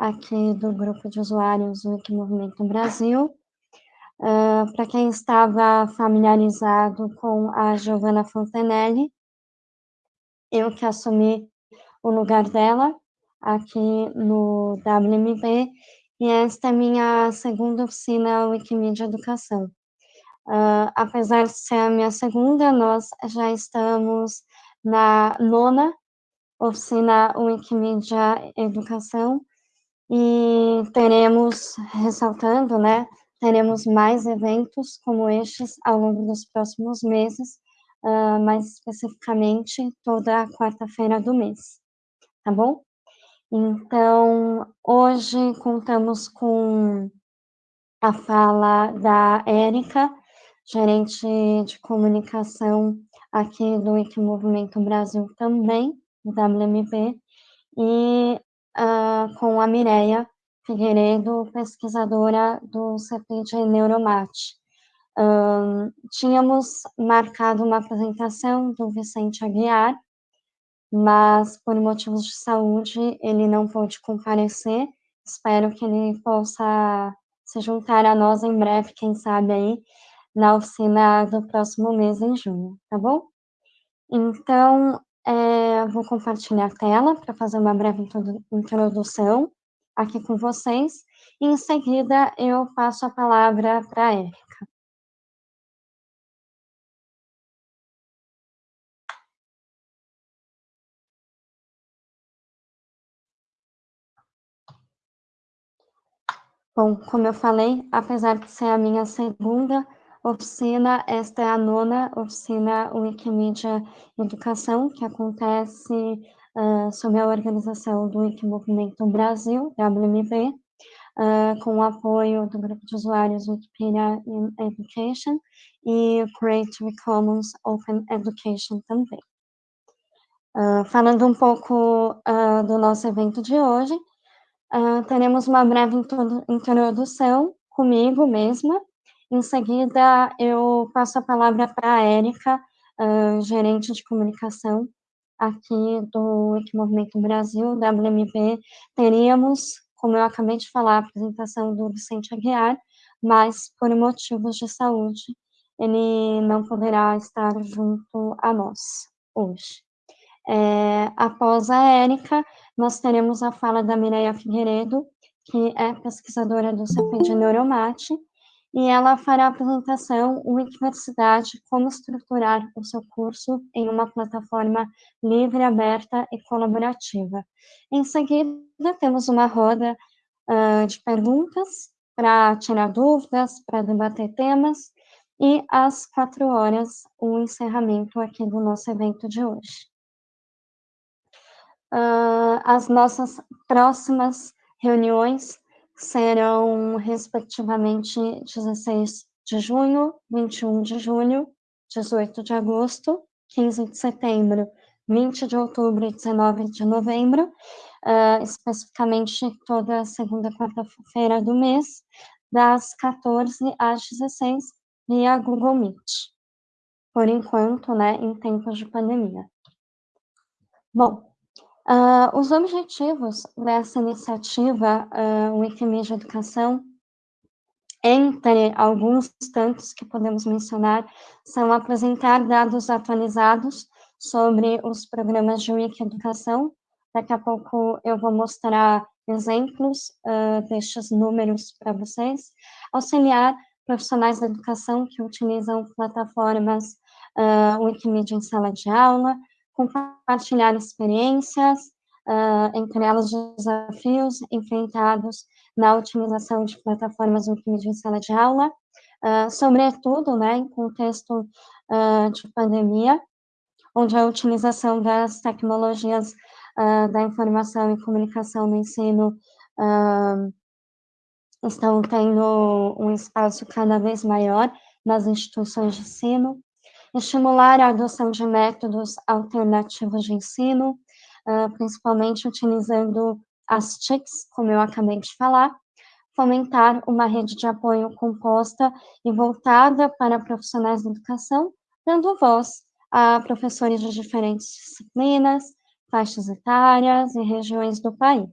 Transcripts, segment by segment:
aqui do grupo de usuários do Wikimovimento Brasil. Uh, Para quem estava familiarizado com a Giovanna Fontenelle, eu que assumi o lugar dela aqui no WMB, e esta é minha segunda oficina Wikimedia Educação. Uh, apesar de ser a minha segunda, nós já estamos na nona oficina Wikimedia Educação, e teremos, ressaltando, né, teremos mais eventos como estes ao longo dos próximos meses, uh, mais especificamente toda quarta-feira do mês, tá bom? Então, hoje contamos com a fala da Érica, gerente de comunicação aqui do Wikimovimento Brasil também, do WMP, e uh, com a Mireia Figueiredo, pesquisadora do CPI Neuromate. Um, tínhamos marcado uma apresentação do Vicente Aguiar, mas por motivos de saúde ele não pôde comparecer. Espero que ele possa se juntar a nós em breve, quem sabe aí, na oficina do próximo mês, em junho, tá bom? Então, é, vou compartilhar a tela para fazer uma breve introdução aqui com vocês, e em seguida eu passo a palavra para a Érica. Bom, como eu falei, apesar de ser a minha segunda oficina, esta é a nona oficina Wikimedia Educação, que acontece uh, sob a organização do Wikimovimento Brasil, WMB, uh, com o apoio do grupo de usuários Wikipedia Education e Creative Commons Open Education também. Uh, falando um pouco uh, do nosso evento de hoje, Uh, teremos uma breve introdução comigo mesma. Em seguida, eu passo a palavra para a Érica, uh, gerente de comunicação aqui do Equimovimento Brasil, WMB. Teríamos, como eu acabei de falar, a apresentação do Vicente Aguiar, mas por motivos de saúde, ele não poderá estar junto a nós hoje. É, após a Érica, nós teremos a fala da Mireia Figueiredo, que é pesquisadora do CP de Neuromate, e ela fará a apresentação Universidade, como estruturar o seu curso em uma plataforma livre, aberta e colaborativa. Em seguida, temos uma roda uh, de perguntas para tirar dúvidas, para debater temas, e às quatro horas, o encerramento aqui do nosso evento de hoje. Uh, as nossas próximas reuniões serão, respectivamente, 16 de junho, 21 de julho, 18 de agosto, 15 de setembro, 20 de outubro e 19 de novembro, uh, especificamente toda segunda quarta-feira do mês, das 14 às 16, via Google Meet. Por enquanto, né, em tempos de pandemia. Bom, Uh, os objetivos dessa iniciativa uh, Wikimedia Educação, entre alguns tantos que podemos mencionar, são apresentar dados atualizados sobre os programas de Wiki Educação. Daqui a pouco eu vou mostrar exemplos uh, destes números para vocês. Auxiliar profissionais da educação que utilizam plataformas uh, Wikimedia em sala de aula, compartilhar experiências, uh, entre elas desafios enfrentados na utilização de plataformas Wikimedia em sala de aula, uh, sobretudo, né, em contexto uh, de pandemia, onde a utilização das tecnologias da informação e comunicação no ensino estão tendo um espaço cada vez maior nas instituições de ensino, estimular a adoção de métodos alternativos de ensino, uh, principalmente utilizando as TICs, como eu acabei de falar, fomentar uma rede de apoio composta e voltada para profissionais da educação, dando voz a professores de diferentes disciplinas, faixas etárias e regiões do país.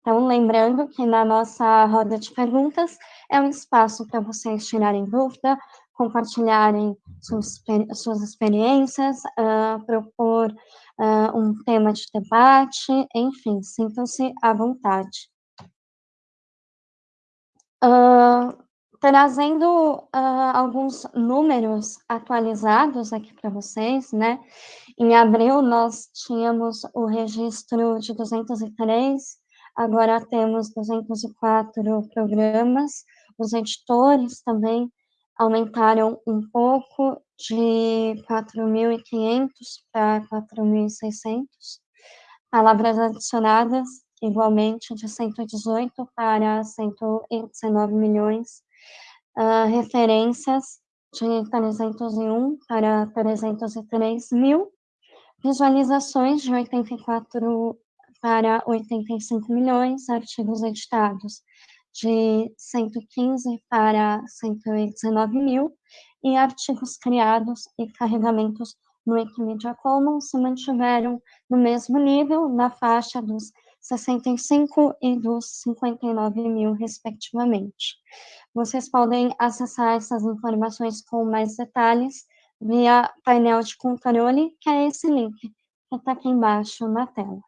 Então, lembrando que na nossa roda de perguntas é um espaço para vocês tirarem dúvida, compartilharem suas, suas experiências, uh, propor uh, um tema de debate, enfim, sintam-se à vontade. Uh, trazendo alguns números atualizados aqui para vocês, né? Em abril, nós tínhamos o registro de 203, agora temos 204 programas, os editores também aumentaram um pouco de 4.500 para 4.600. Palavras adicionadas, igualmente, de 118 para 119 milhões. Uh, referências de 301 para 303 mil. Visualizações de 84 para 85 milhões. Artigos editados de 115 para 119 mil, e artigos criados e carregamentos no Wikimedia Commons se mantiveram no mesmo nível, na faixa dos 65 e dos 59 mil, respectivamente. Vocês podem acessar essas informações com mais detalhes via painel de controle, que é esse link que está aqui embaixo na tela,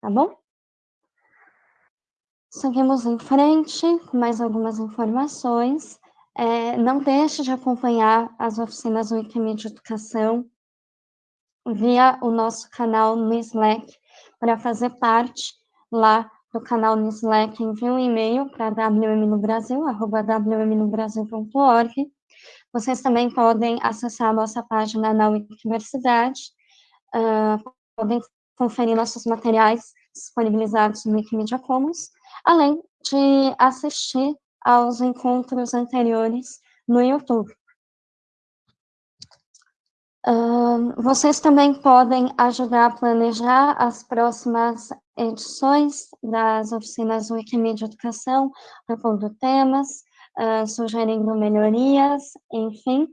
tá bom? Seguimos em frente com mais algumas informações. É, não deixe de acompanhar as oficinas Wikimedia Educação via o nosso canal no Slack. Para fazer parte lá do canal no Slack, envie um e-mail para wmnobrasil.org. Vocês também podem acessar a nossa página na Wikiversidade, uh, podem conferir nossos materiais disponibilizados no Wikimedia Commons, além de assistir aos encontros anteriores no YouTube. Uh, vocês também podem ajudar a planejar as próximas edições das oficinas Wikimedia Educação, propondo temas, uh, sugerindo melhorias, enfim,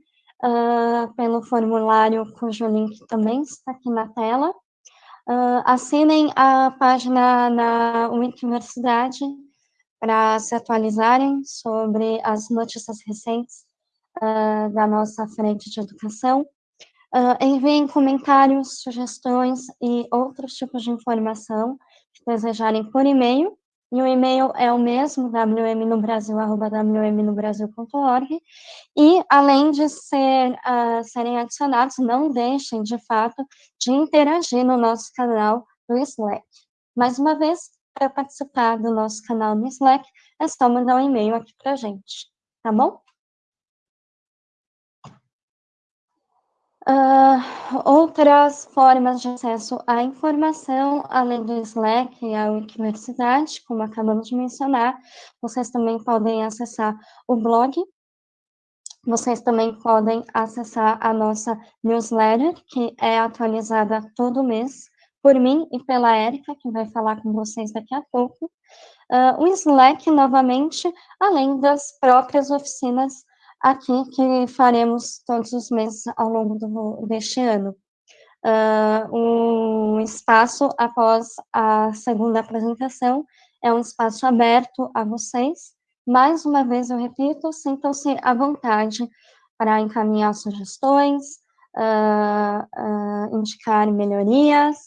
uh, pelo formulário cujo link também está aqui na tela. Uh, assinem a página na Universidade para se atualizarem sobre as notícias recentes uh, da nossa frente de educação. Uh, enviem comentários, sugestões e outros tipos de informação que desejarem por e-mail. E o e-mail é o mesmo, wmnobrasil.wmnobrasil.org. E, além de ser, uh, serem adicionados, não deixem, de fato, de interagir no nosso canal do Slack. Mais uma vez, para participar do nosso canal no Slack, é só mandar um e-mail aqui para a gente, tá bom? Uh, outras formas de acesso à informação, além do Slack e a Wikiversidade, como acabamos de mencionar, vocês também podem acessar o blog, vocês também podem acessar a nossa newsletter, que é atualizada todo mês, por mim e pela Érica, que vai falar com vocês daqui a pouco. Uh, o Slack, novamente, além das próprias oficinas aqui que faremos todos os meses ao longo do, deste ano. Uh, um espaço após a segunda apresentação é um espaço aberto a vocês. Mais uma vez, eu repito, sintam-se à vontade para encaminhar sugestões, uh, uh, indicar melhorias,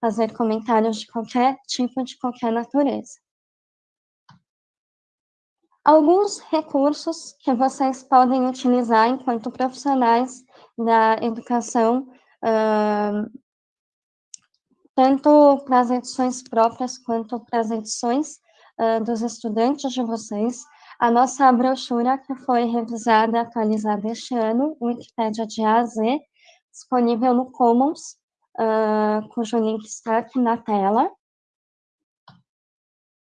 fazer comentários de qualquer tipo, de qualquer natureza alguns recursos que vocês podem utilizar enquanto profissionais da educação, uh, tanto para as edições próprias quanto para as edições uh, dos estudantes de vocês. A nossa brochura, que foi revisada atualizada este ano, Wikipédia de A a Z, disponível no Commons, uh, cujo link está aqui na tela.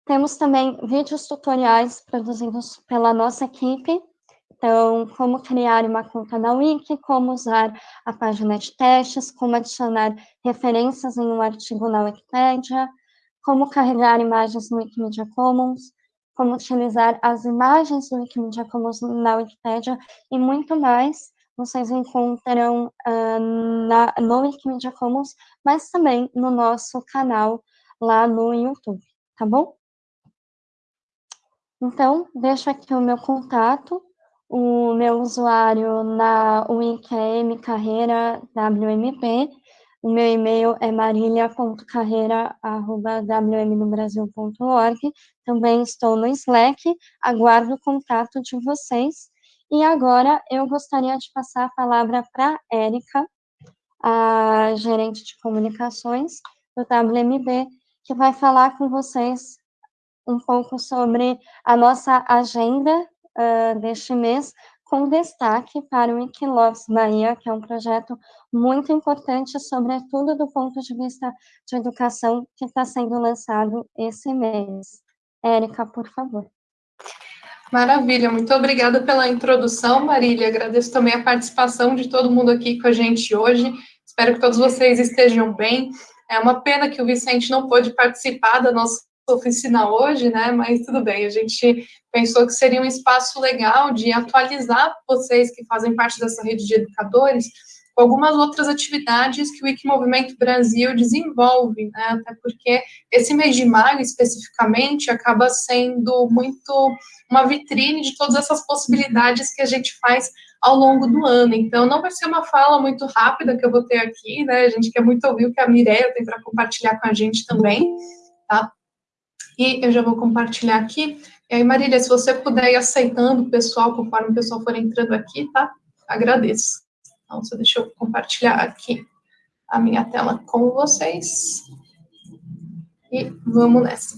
Temos também vídeos tutoriais produzidos pela nossa equipe, então, como criar uma conta na Wiki, como usar a página de testes, como adicionar referências em um artigo na Wikipedia, como carregar imagens no Wikimedia Commons, como utilizar as imagens do Wikimedia Commons na Wikipedia e muito mais, vocês encontrarão uh, na, no Wikimedia Commons, mas também no nosso canal lá no YouTube, tá bom? Então, deixo aqui o meu contato, o meu usuário na UIQM Carreira WMP, o meu e-mail é marilia.carreira.wmnobrasil.org. Também estou no Slack, aguardo o contato de vocês. E agora eu gostaria de passar a palavra para a Érica, a gerente de comunicações do WMB, que vai falar com vocês um pouco sobre a nossa agenda uh, deste mês, com destaque para o Wikiloves Bahia, que é um projeto muito importante, sobretudo do ponto de vista de educação, que está sendo lançado esse mês. Érica, por favor. Maravilha, muito obrigada pela introdução, Marília. Agradeço também a participação de todo mundo aqui com a gente hoje. Espero que todos vocês estejam bem. É uma pena que o Vicente não pôde participar da nossa oficina hoje, né? Mas tudo bem, a gente pensou que seria um espaço legal de atualizar vocês que fazem parte dessa rede de educadores com algumas outras atividades que o Wikimovimento Brasil desenvolve, né? Até porque esse mês de maio, especificamente, acaba sendo muito uma vitrine de todas essas possibilidades que a gente faz ao longo do ano. Então, não vai ser uma fala muito rápida que eu vou ter aqui, né? A gente quer muito ouvir o que a Mireia tem para compartilhar com a gente também, tá? E eu já vou compartilhar aqui. E aí, Marília, se você puder ir aceitando o pessoal, conforme o pessoal for entrando aqui, tá? Agradeço. Então, só deixa eu compartilhar aqui a minha tela com vocês. E vamos nessa.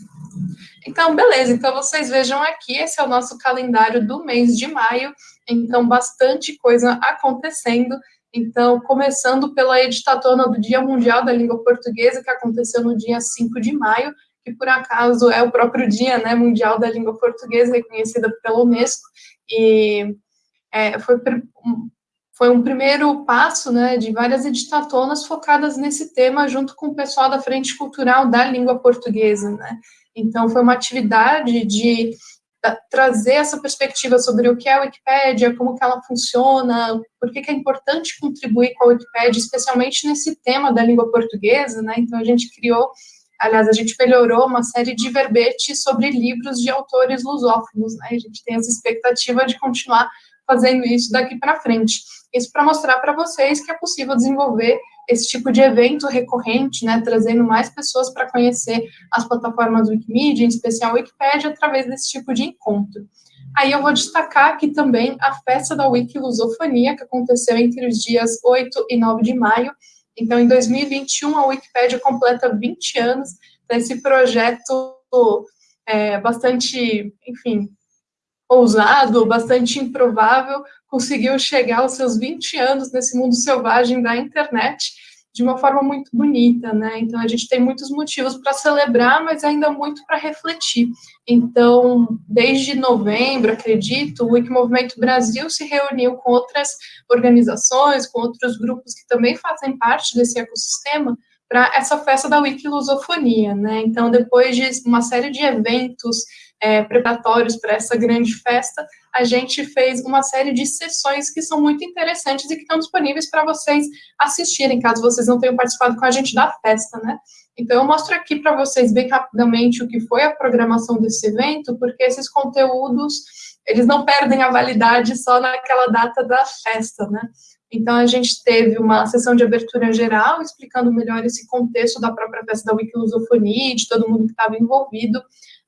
Então, beleza. Então, vocês vejam aqui, esse é o nosso calendário do mês de maio. Então, bastante coisa acontecendo. Então, começando pela editatona do Dia Mundial da Língua Portuguesa, que aconteceu no dia 5 de maio, que por acaso é o próprio Dia né, Mundial da Língua Portuguesa, reconhecida pela Unesco, e é, foi, foi um primeiro passo né, de várias editatonas focadas nesse tema, junto com o pessoal da Frente Cultural da Língua Portuguesa. Né? Então, foi uma atividade de trazer essa perspectiva sobre o que é a Wikipédia, como que ela funciona, por que, que é importante contribuir com a Wikipédia, especialmente nesse tema da língua portuguesa, né? Então a gente criou Aliás, a gente melhorou uma série de verbetes sobre livros de autores lusófonos, né? A gente tem essa expectativa de continuar fazendo isso daqui para frente. Isso para mostrar para vocês que é possível desenvolver esse tipo de evento recorrente, né, trazendo mais pessoas para conhecer as plataformas Wikimedia, em especial Wikipedia, através desse tipo de encontro. Aí eu vou destacar aqui também a festa da Wikilusofonia, que aconteceu entre os dias 8 e 9 de maio, então, em 2021, a Wikipédia completa 20 anos desse projeto é, bastante, enfim, ousado, bastante improvável, conseguiu chegar aos seus 20 anos nesse mundo selvagem da internet de uma forma muito bonita, né? Então a gente tem muitos motivos para celebrar, mas ainda muito para refletir. Então, desde novembro, acredito, o Wikimovimento Brasil se reuniu com outras organizações, com outros grupos que também fazem parte desse ecossistema para essa festa da Wikilusofonia, né? Então, depois de uma série de eventos é, preparatórios para essa grande festa, a gente fez uma série de sessões que são muito interessantes e que estão disponíveis para vocês assistirem, caso vocês não tenham participado com a gente da festa, né? Então, eu mostro aqui para vocês bem rapidamente o que foi a programação desse evento, porque esses conteúdos, eles não perdem a validade só naquela data da festa, né? Então, a gente teve uma sessão de abertura geral, explicando melhor esse contexto da própria festa da Wikilusofonia, de todo mundo que estava envolvido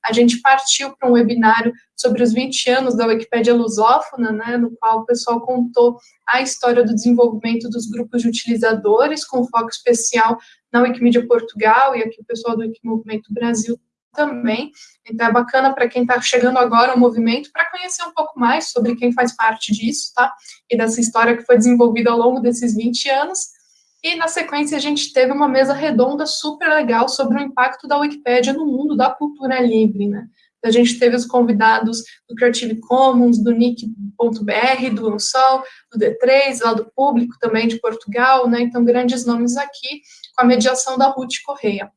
a gente partiu para um webinário sobre os 20 anos da Wikipédia lusófona, né, no qual o pessoal contou a história do desenvolvimento dos grupos de utilizadores, com foco especial na Wikimedia Portugal e aqui o pessoal do Wikimovimento Brasil também. Então é bacana para quem está chegando agora ao movimento para conhecer um pouco mais sobre quem faz parte disso, tá? E dessa história que foi desenvolvida ao longo desses 20 anos. E, na sequência, a gente teve uma mesa redonda super legal sobre o impacto da Wikipédia no mundo da cultura livre, né? A gente teve os convidados do Creative Commons, do Nick.br, do Unsol, do D3, lá do Público também de Portugal, né? Então, grandes nomes aqui, com a mediação da Ruth Correia.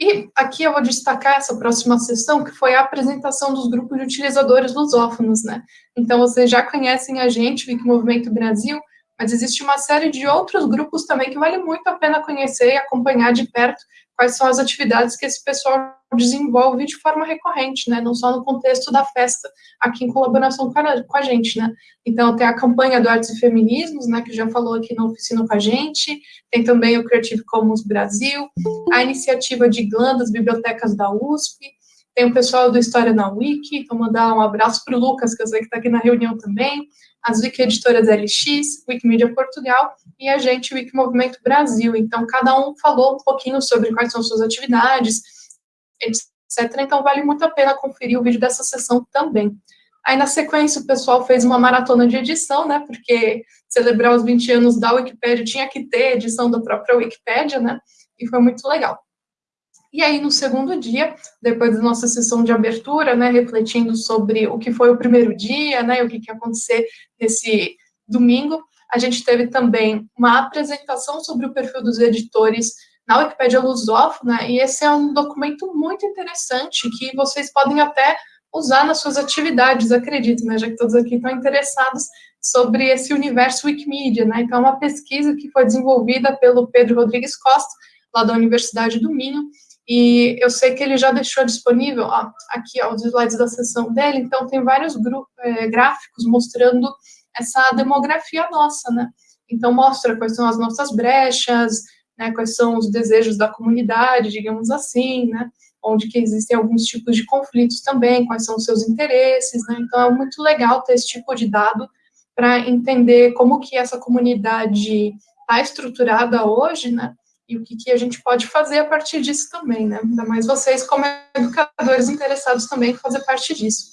E aqui eu vou destacar essa próxima sessão, que foi a apresentação dos grupos de utilizadores lusófonos, né? Então, vocês já conhecem a gente, o Movimento Brasil, mas existe uma série de outros grupos também que vale muito a pena conhecer e acompanhar de perto quais são as atividades que esse pessoal desenvolve de forma recorrente, né, não só no contexto da festa, aqui em colaboração com a, gente, né. Então, tem a campanha do Artes e Feminismos, né, que já falou aqui na oficina com a gente, tem também o Creative Commons Brasil, a iniciativa de GLAN das bibliotecas da USP, tem o pessoal do História na Wiki, então mandar um abraço para o Lucas, que eu sei que está aqui na reunião também, as Wiki Editoras LX, Wikimedia Portugal e a gente, Wiki Movimento Brasil. Então, cada um falou um pouquinho sobre quais são suas atividades, etc. Então, vale muito a pena conferir o vídeo dessa sessão também. Aí, na sequência, o pessoal fez uma maratona de edição, né, porque celebrar os 20 anos da Wikipédia tinha que ter edição da própria Wikipédia, né, e foi muito legal. E aí, no segundo dia, depois da nossa sessão de abertura, né, refletindo sobre o que foi o primeiro dia, né, o que, que ia acontecer nesse domingo, a gente teve também uma apresentação sobre o perfil dos editores na Wikipédia Lusófona, e esse é um documento muito interessante que vocês podem até usar nas suas atividades, acredito, né, já que todos aqui estão interessados sobre esse universo Wikimedia, né, então é uma pesquisa que foi desenvolvida pelo Pedro Rodrigues Costa, lá da Universidade do Minho, e eu sei que ele já deixou disponível, ó, aqui ó, os slides da sessão dele, então tem vários é, gráficos mostrando essa demografia nossa, né? Então mostra quais são as nossas brechas, né, quais são os desejos da comunidade, digamos assim, né? Onde que existem alguns tipos de conflitos também, quais são os seus interesses, né? Então é muito legal ter esse tipo de dado para entender como que essa comunidade está estruturada hoje, né? E o que, que, a gente pode fazer a partir disso também, né? Ainda mais vocês, como educadores interessados também em fazer parte disso.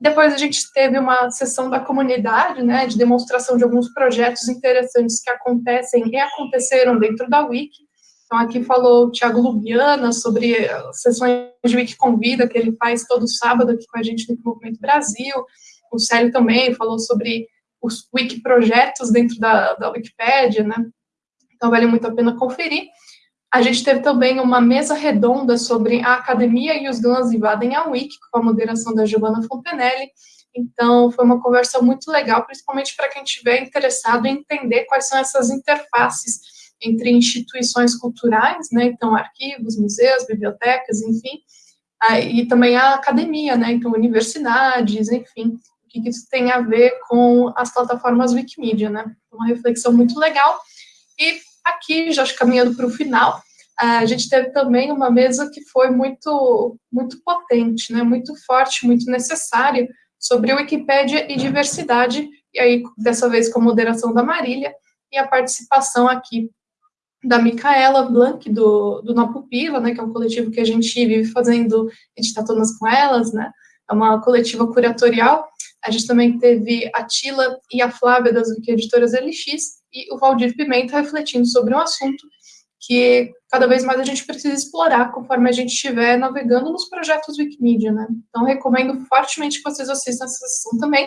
Depois a gente teve uma sessão da comunidade, né, de demonstração de alguns projetos interessantes que acontecem e aconteceram dentro da Wiki. Então, aqui falou o Tiago Lubiana sobre sessões de Wiki Convida, que ele faz todo sábado aqui com a gente no Movimento Brasil. O Célio também falou sobre os Wiki projetos dentro da, da Wikipédia, né? Então vale muito a pena conferir. A gente teve também uma mesa redonda sobre a academia e os GLANs invadem a Wiki, com a moderação da Giovanna Fontenelle. Então, foi uma conversa muito legal, principalmente para quem estiver interessado em entender quais são essas interfaces entre instituições culturais, né, então arquivos, museus, bibliotecas, enfim, e também a academia, né, então universidades, enfim, o que isso tem a ver com as plataformas Wikimedia, né, uma reflexão muito legal. E Aqui, já caminhando para o final, a gente teve também uma mesa que foi muito, muito potente, né, muito forte, muito necessária, sobre Wikipédia e diversidade, e aí, dessa vez, com a moderação da Marília, e a participação aqui da Micaela Blanc, do, do Na Pupila, né, que é um coletivo que a gente vive fazendo editatonas com elas, né, é uma coletiva curatorial. A gente também teve a Tila e a Flávia das Wiki Editoras LX, e o Valdir Pimenta refletindo sobre um assunto que cada vez mais a gente precisa explorar conforme a gente estiver navegando nos projetos Wikimedia, né? Então, recomendo fortemente que vocês assistam essa sessão também.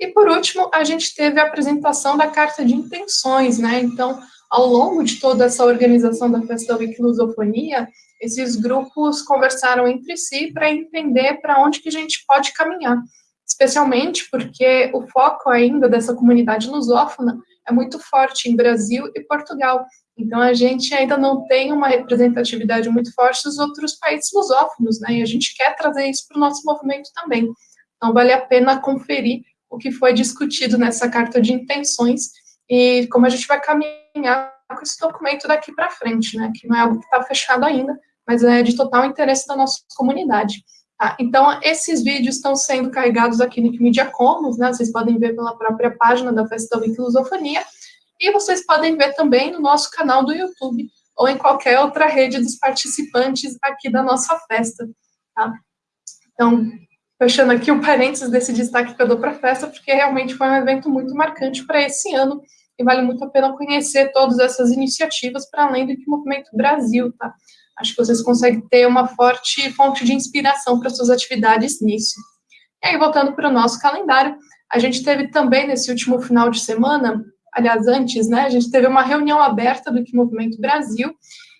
E, por último, a gente teve a apresentação da carta de intenções, né? Então, ao longo de toda essa organização da Festa Wiki Lusofonia, esses grupos conversaram entre si para entender para onde que a gente pode caminhar, especialmente porque o foco ainda dessa comunidade lusófona é muito forte em Brasil e Portugal. Então, a gente ainda não tem uma representatividade muito forte dos outros países lusófonos, né? E a gente quer trazer isso para o nosso movimento também. Então, vale a pena conferir o que foi discutido nessa carta de intenções e como a gente vai caminhar com esse documento daqui para frente, né? Que não é algo que está fechado ainda, mas é de total interesse da nossa comunidade. Tá? Então, esses vídeos estão sendo carregados aqui no Wikimedia Commons, né? Vocês podem ver pela própria página da Festa da Wikilusofonia, e vocês podem ver também no nosso canal do YouTube, ou em qualquer outra rede dos participantes aqui da nossa festa, tá? Então, fechando aqui o parênteses desse destaque que eu dou para a festa, porque realmente foi um evento muito marcante para esse ano, e vale muito a pena conhecer todas essas iniciativas para além do que o Movimento Brasil, tá? Acho que vocês conseguem ter uma forte fonte de inspiração para suas atividades nisso. E aí, voltando para o nosso calendário, a gente teve também nesse último final de semana, aliás, antes, né, a gente teve uma reunião aberta do Que Movimento Brasil,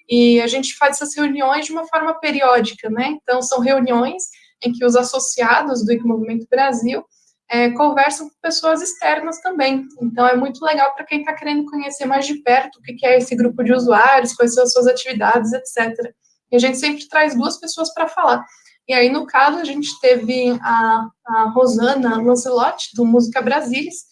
e a gente faz essas reuniões de uma forma periódica, né, então são reuniões em que os associados do Movimento Brasil é, conversam com pessoas externas também. Então, é muito legal para quem está querendo conhecer mais de perto o que, é esse grupo de usuários, quais são as suas atividades, etc. e a gente sempre traz duas pessoas para falar. E aí, no caso, a gente teve a, a Rosana Lancelotti, do Música Brasilis,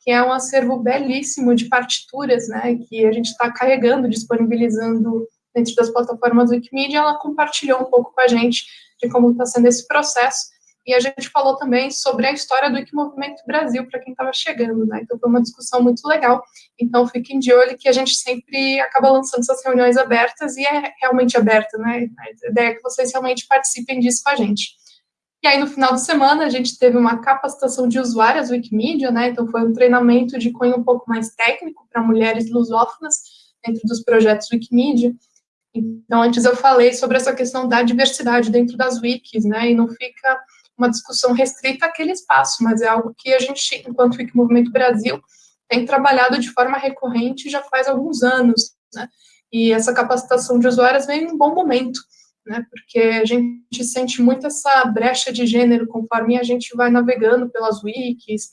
que é um acervo belíssimo de partituras, né, que a gente está carregando, disponibilizando dentro das plataformas Wikimedia, ela compartilhou um pouco com a gente de como está sendo esse processo, e a gente falou também sobre a história do Wikimovimento Brasil, para quem estava chegando, né, então foi uma discussão muito legal, então fiquem de olho que a gente sempre acaba lançando essas reuniões abertas, e é realmente aberta, né, a ideia é que vocês realmente participem disso com a gente. E aí, no final de semana, a gente teve uma capacitação de usuárias Wikimedia, né? Então, foi um treinamento de cunho um pouco mais técnico para mulheres lusófonas dentro dos projetos Wikimedia. Então, antes eu falei sobre essa questão da diversidade dentro das wikis, né? E não fica uma discussão restrita àquele espaço, mas é algo que a gente, enquanto Wiki Movimento Brasil, tem trabalhado de forma recorrente já faz alguns anos, né? E essa capacitação de usuárias vem em um bom momento, né? Porque a gente sente muito essa brecha de gênero conforme a gente vai navegando pelas wikis,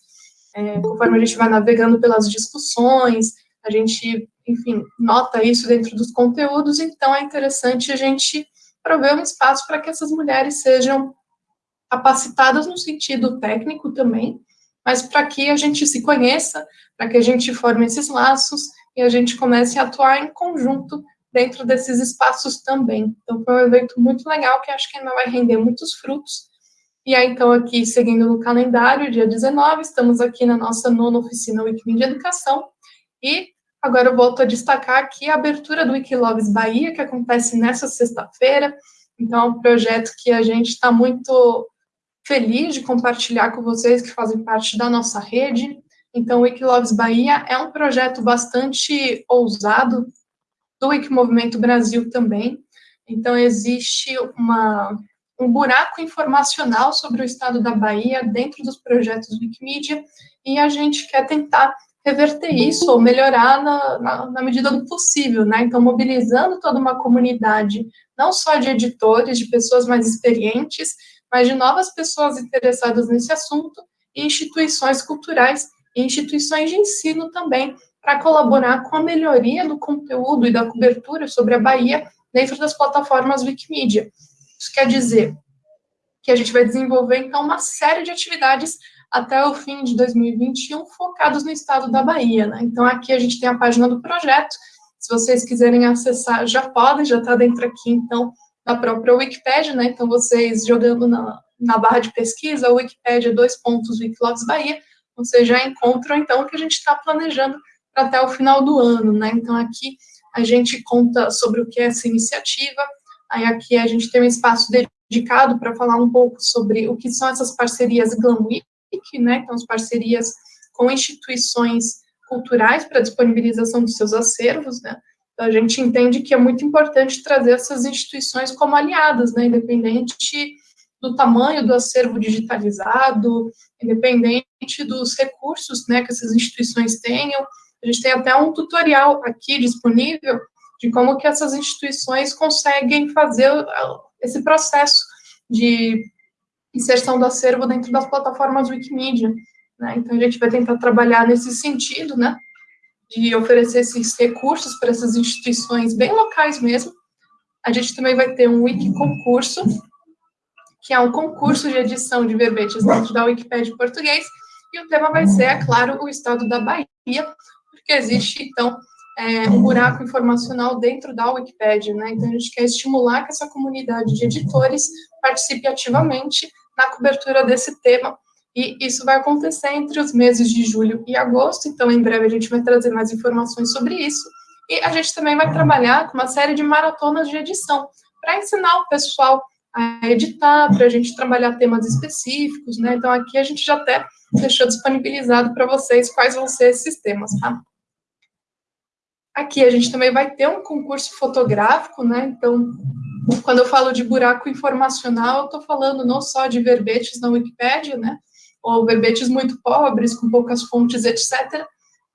é, conforme a gente vai navegando pelas discussões, a gente, enfim, nota isso dentro dos conteúdos, então é interessante a gente prover um espaço para que essas mulheres sejam capacitadas no sentido técnico também, mas para que a gente se conheça, para que a gente forme esses laços e a gente comece a atuar em conjunto dentro desses espaços também. Então, foi um evento muito legal que acho que ainda vai render muitos frutos. E aí, então, aqui, seguindo no calendário, dia 19, estamos aqui na nossa nona oficina Wikimedia Educação. E agora eu volto a destacar aqui a abertura do Wikiloves Bahia, que acontece nessa sexta-feira. Então, é um projeto que a gente está muito feliz de compartilhar com vocês que fazem parte da nossa rede. Então, o Wikiloves Bahia é um projeto bastante ousado, do Wikimovimento Brasil também. Então, existe uma, um buraco informacional sobre o estado da Bahia dentro dos projetos Wikimedia, e a gente quer tentar reverter isso ou melhorar na, na, na, medida do possível, né? Então, mobilizando toda uma comunidade, não só de editores, de pessoas mais experientes, mas de novas pessoas interessadas nesse assunto e instituições culturais e instituições de ensino também, para colaborar com a melhoria do conteúdo e da cobertura sobre a Bahia dentro das plataformas Wikimedia. Isso quer dizer que a gente vai desenvolver, então, uma série de atividades até o fim de 2021 focados no estado da Bahia. Né? Então, aqui a gente tem a página do projeto. Se vocês quiserem acessar, já podem, já está dentro aqui, então, da própria Wikipedia, né? Então, vocês jogando na, na barra de pesquisa, Wikipedia, dois pontos, Wikilogs Bahia, vocês já encontram, então, o que a gente está planejando até o final do ano, né? Então, aqui a gente conta sobre o que é essa iniciativa, aí aqui a gente tem um espaço dedicado para falar um pouco sobre o que são essas parcerias Glam Week, né? Então, as parcerias com instituições culturais para disponibilização dos seus acervos, né? Então, a gente entende que é muito importante trazer essas instituições como aliadas, né? Independente do tamanho do acervo digitalizado, independente dos recursos, né, que essas instituições tenham, a gente tem até um tutorial aqui disponível de como que essas instituições conseguem fazer esse processo de inserção do acervo dentro das plataformas Wikimedia. Né? Então, a gente vai tentar trabalhar nesse sentido, né? De oferecer esses recursos para essas instituições bem locais mesmo. A gente também vai ter um Wiki concurso, que é um concurso de edição de verbetes dentro da Wikipédia português, e o tema vai ser, é claro, o estado da Bahia, porque existe, então, é, um buraco informacional dentro da Wikipédia, né? Então, a gente quer estimular que essa comunidade de editores participe ativamente na cobertura desse tema, e isso vai acontecer entre os meses de julho e agosto, então, em breve, a gente vai trazer mais informações sobre isso, e a gente também vai trabalhar com uma série de maratonas de edição, para ensinar o pessoal a editar, para a gente trabalhar temas específicos, né? Então, aqui a gente já até deixou disponibilizado para vocês quais vão ser esses temas, tá? Aqui a gente também vai ter um concurso fotográfico, né? Então, quando eu falo de buraco informacional, eu estou falando não só de verbetes na Wikipédia, né? Ou verbetes muito pobres, com poucas fontes, etc.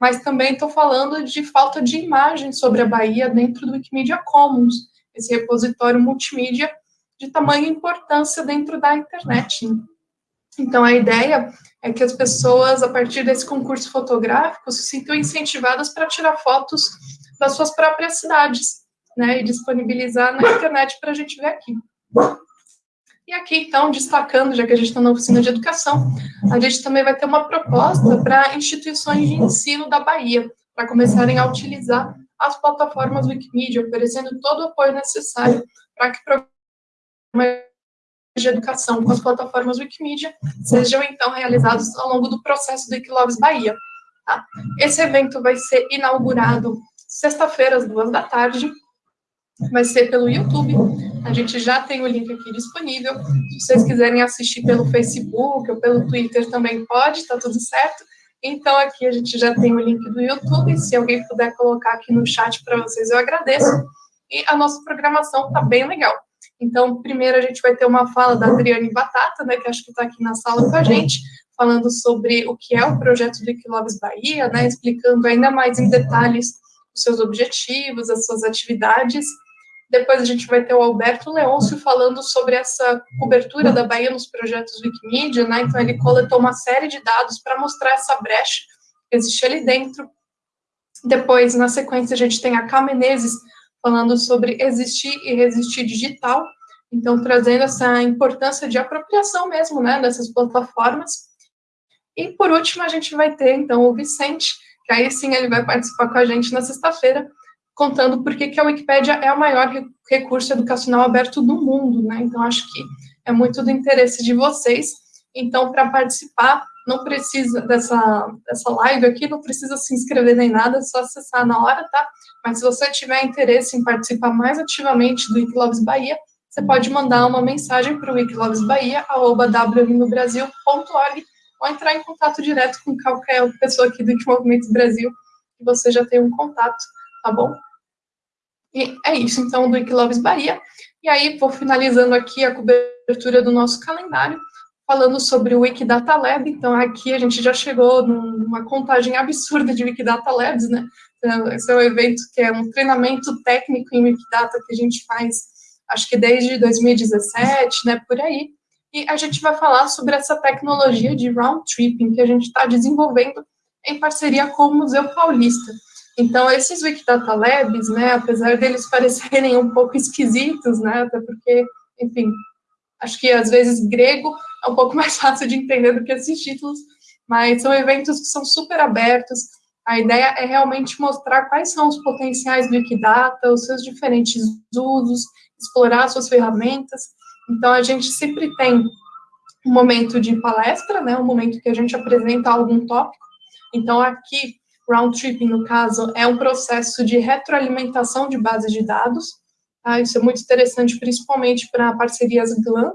Mas também estou falando de falta de imagem sobre a Bahia dentro do Wikimedia Commons, esse repositório multimídia de tamanha importância dentro da internet. Então, a ideia é que as pessoas, a partir desse concurso fotográfico, se sintam incentivadas para tirar fotos das suas próprias cidades. né, e disponibilizar na internet para a gente ver aqui. E aqui, então, destacando, já que a gente está na oficina de educação, a gente também vai ter uma proposta para instituições de ensino da Bahia, para começarem a utilizar as plataformas Wikimedia, oferecendo todo o apoio necessário para que programas de educação com as plataformas Wikimedia sejam, então, realizados ao longo do processo do Equiloves Bahia. Tá? Esse evento vai ser inaugurado sexta-feira, às duas da tarde, vai ser pelo YouTube. A gente já tem o link aqui disponível. Se vocês quiserem assistir pelo Facebook ou pelo Twitter também pode, tá tudo certo. Então aqui a gente já tem o link do YouTube. Se alguém puder colocar aqui no chat para vocês, eu agradeço. E a nossa programação tá bem legal. Então, primeiro a gente vai ter uma fala da Adriane Batata, né, que acho que está aqui na sala com a gente, falando sobre o que é o projeto do Equilobes Bahia, né, explicando ainda mais em detalhes os seus objetivos, as suas atividades. Depois a gente vai ter o Alberto Leôncio falando sobre essa cobertura da Bahia nos projetos Wikimedia, né? Então ele coletou uma série de dados para mostrar essa brecha que existe ali dentro. Depois, na sequência, a gente tem a Ká Menezes falando sobre existir e resistir digital, então trazendo essa importância de apropriação mesmo, né, dessas plataformas. E por último, a gente vai ter então o Vicente, que aí sim ele vai participar com a gente na sexta-feira, contando por que a Wikipédia é o maior recurso educacional aberto do mundo, né? Então, acho que é muito do interesse de vocês. Então, para participar, não precisa dessa, dessa live aqui, não precisa se inscrever nem nada, é só acessar na hora, tá? Mas se você tiver interesse em participar mais ativamente do Wikiloves Bahia, você pode mandar uma mensagem para o wikilovesbahia.org ou entrar em contato direto com qualquer pessoa aqui do Wikimovimento Brasil, que você já tem um contato, tá bom? E é isso, então, do Equiloves Bahia. E aí, vou finalizando aqui a cobertura do nosso calendário, falando sobre o Wikidata Lab. Então, aqui a gente já chegou numa contagem absurda de Wikidata Labs, né? Então, esse é um evento que é um treinamento técnico em Wikidata que a gente faz, acho que desde 2017, né, por aí. E a gente vai falar sobre essa tecnologia de round tripping que a gente está desenvolvendo em parceria com o Museu Paulista. Então, esses Wikidata Labs, né, apesar deles parecerem um pouco esquisitos, né, até porque, enfim, acho que às vezes grego é um pouco mais fácil de entender do que esses títulos, mas são eventos que são super abertos. A ideia é realmente mostrar quais são os potenciais do Wikidata, os seus diferentes usos, explorar suas ferramentas. Então, a gente sempre tem um momento de palestra, né, um momento que a gente apresenta algum tópico. Então, aqui round tripping, no caso, é um processo de retroalimentação de bases de dados. Tá? Isso é muito interessante, principalmente para parcerias GLAM.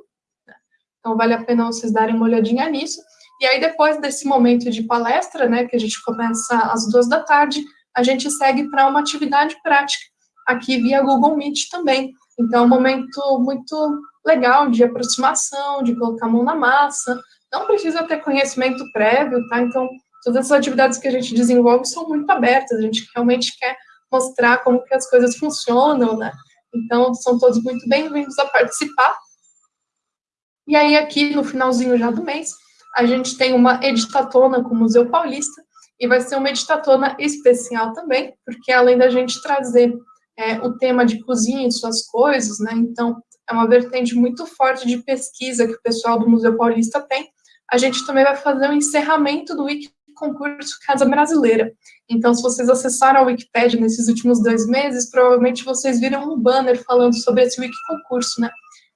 Né? Então, vale a pena vocês darem uma olhadinha nisso. E aí, depois desse momento de palestra, né, que a gente começa às duas da tarde, a gente segue para uma atividade prática, aqui via Google Meet também. Então, é um momento muito legal de aproximação, de colocar a mão na massa. Não precisa ter conhecimento prévio, tá? Então, todas as atividades que a gente desenvolve são muito abertas, a gente realmente quer mostrar como que as coisas funcionam, né? Então, são todos muito bem-vindos a participar. E aí, aqui no finalzinho já do mês, a gente tem uma editatona com o Museu Paulista, e vai ser uma editatona especial também, porque além da gente trazer é, o tema de cozinha e suas coisas, né, então é uma vertente muito forte de pesquisa que o pessoal do Museu Paulista tem, a gente também vai fazer um encerramento do Wiki concurso Casa Brasileira. Então, se vocês acessaram a Wikipedia nesses últimos dois meses, provavelmente vocês viram um banner falando sobre esse Wiki concurso, né?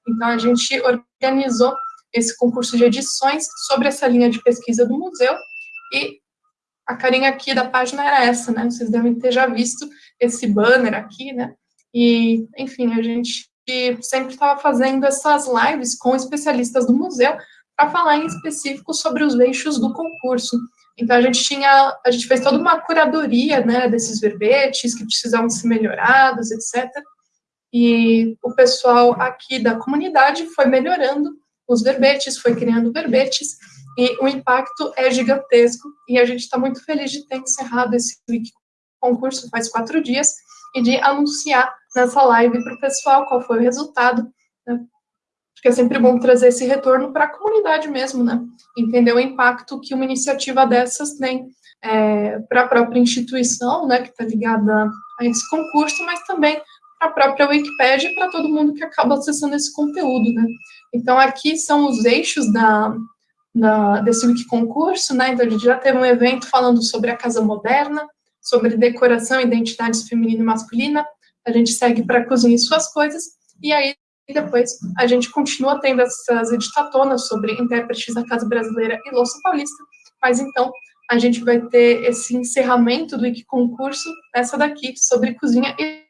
Então, a gente organizou esse concurso de edições sobre essa linha de pesquisa do museu e a carinha aqui da página era essa, né? Vocês devem ter já visto esse banner aqui, né? E, enfim, a gente sempre estava fazendo essas lives com especialistas do museu para falar em específico sobre os eixos do concurso. Então a gente tinha, a gente fez toda uma curadoria, né, desses verbetes que precisavam ser melhorados, etc. E o pessoal aqui da comunidade foi melhorando os verbetes, foi criando verbetes, e o impacto é gigantesco, e a gente está muito feliz de ter encerrado esse concurso faz quatro dias, e de anunciar nessa live para o pessoal qual foi o resultado, porque é sempre bom trazer esse retorno para a comunidade mesmo, né? Entender o impacto que uma iniciativa dessas tem é, para a própria instituição, né, que está ligada a esse concurso, mas também para a própria Wikipédia e para todo mundo que acaba acessando esse conteúdo, né? Então, aqui são os eixos da, da, desse Wikiconcurso, né? Então, a gente já teve um evento falando sobre a casa moderna, sobre decoração, identidades feminina e masculina, a gente segue para a cozinha e suas coisas, e aí depois a gente continua tendo essas editatonas sobre intérpretes da Casa Brasileira e Louça Paulista, mas então a gente vai ter esse encerramento do Wiki Concurso, essa daqui, sobre cozinha e.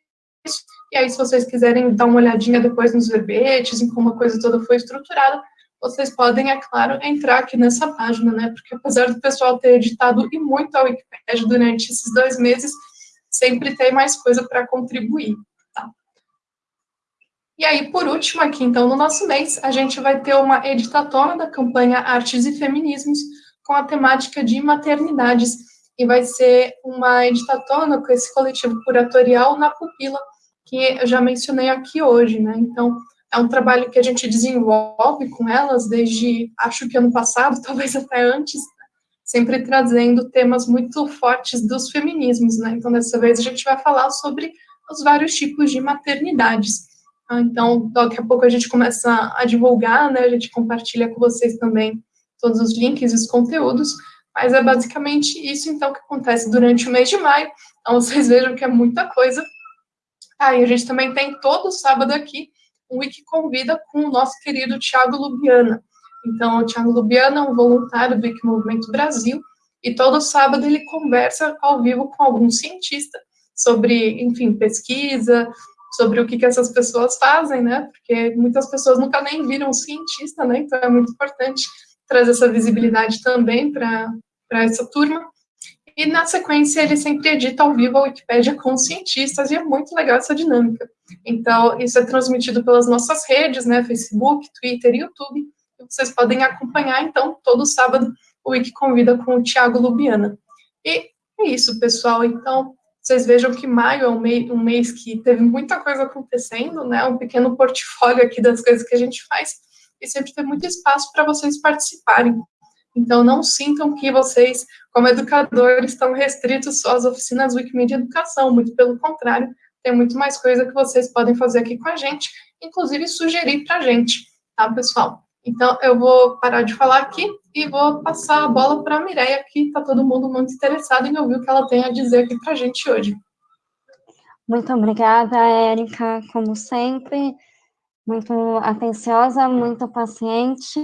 E aí, se vocês quiserem dar uma olhadinha depois nos verbetes, em como a coisa toda foi estruturada, vocês podem, é claro, entrar aqui nessa página, né? Porque apesar do pessoal ter editado e muito a Wikipédia durante esses dois meses, sempre tem mais coisa para contribuir? E aí, por último, aqui, então, no nosso mês, a gente vai ter uma editatona da campanha Artes e Feminismos, com a temática de maternidades, e vai ser uma editatona com esse coletivo curatorial na Pupila, que eu já mencionei aqui hoje, né? Então, é um trabalho que a gente desenvolve com elas desde, acho que ano passado, talvez até antes, sempre trazendo temas muito fortes dos feminismos, né? Então, dessa vez a gente vai falar sobre os vários tipos de maternidades. Ah, então, daqui a pouco a gente começa a divulgar, né? A gente compartilha com vocês também todos os links e os conteúdos, mas é basicamente isso, então, que acontece durante o mês de maio. Então, vocês vejam que é muita coisa. Aí, ah, a gente também tem todo sábado aqui um Wiki Convida com o nosso querido Tiago Lubiana. Então, o Tiago Lubiana é um voluntário do Wiki Movimento Brasil, e todo sábado ele conversa ao vivo com algum cientista sobre, enfim, pesquisa, sobre o que, que essas pessoas fazem, né? Porque muitas pessoas nunca nem viram cientista, né? Então é muito importante trazer essa visibilidade também para essa turma. E na sequência ele sempre edita ao vivo a Wikipédia com cientistas e é muito legal essa dinâmica. Então isso é transmitido pelas nossas redes, né? Facebook, Twitter e YouTube. E vocês podem acompanhar então todo sábado o Wiki convida com o Tiago Lubiana. E é isso, pessoal. Então vocês vejam que maio é um mês, um mês que teve muita coisa acontecendo, né? Um pequeno portfólio aqui das coisas que a gente faz e sempre tem muito espaço para vocês participarem. Então, não sintam que vocês, como educadores, estão restritos só às oficinas Wikimedia Educação, muito pelo contrário, tem muito mais coisa que vocês podem fazer aqui com a gente, inclusive sugerir para a gente, tá, pessoal? Então, eu vou parar de falar aqui e vou passar a bola para a Mireia, que está todo mundo muito interessado em ouvir o que ela tem a dizer aqui para a gente hoje. Muito obrigada, Érica, como sempre, muito atenciosa, muito paciente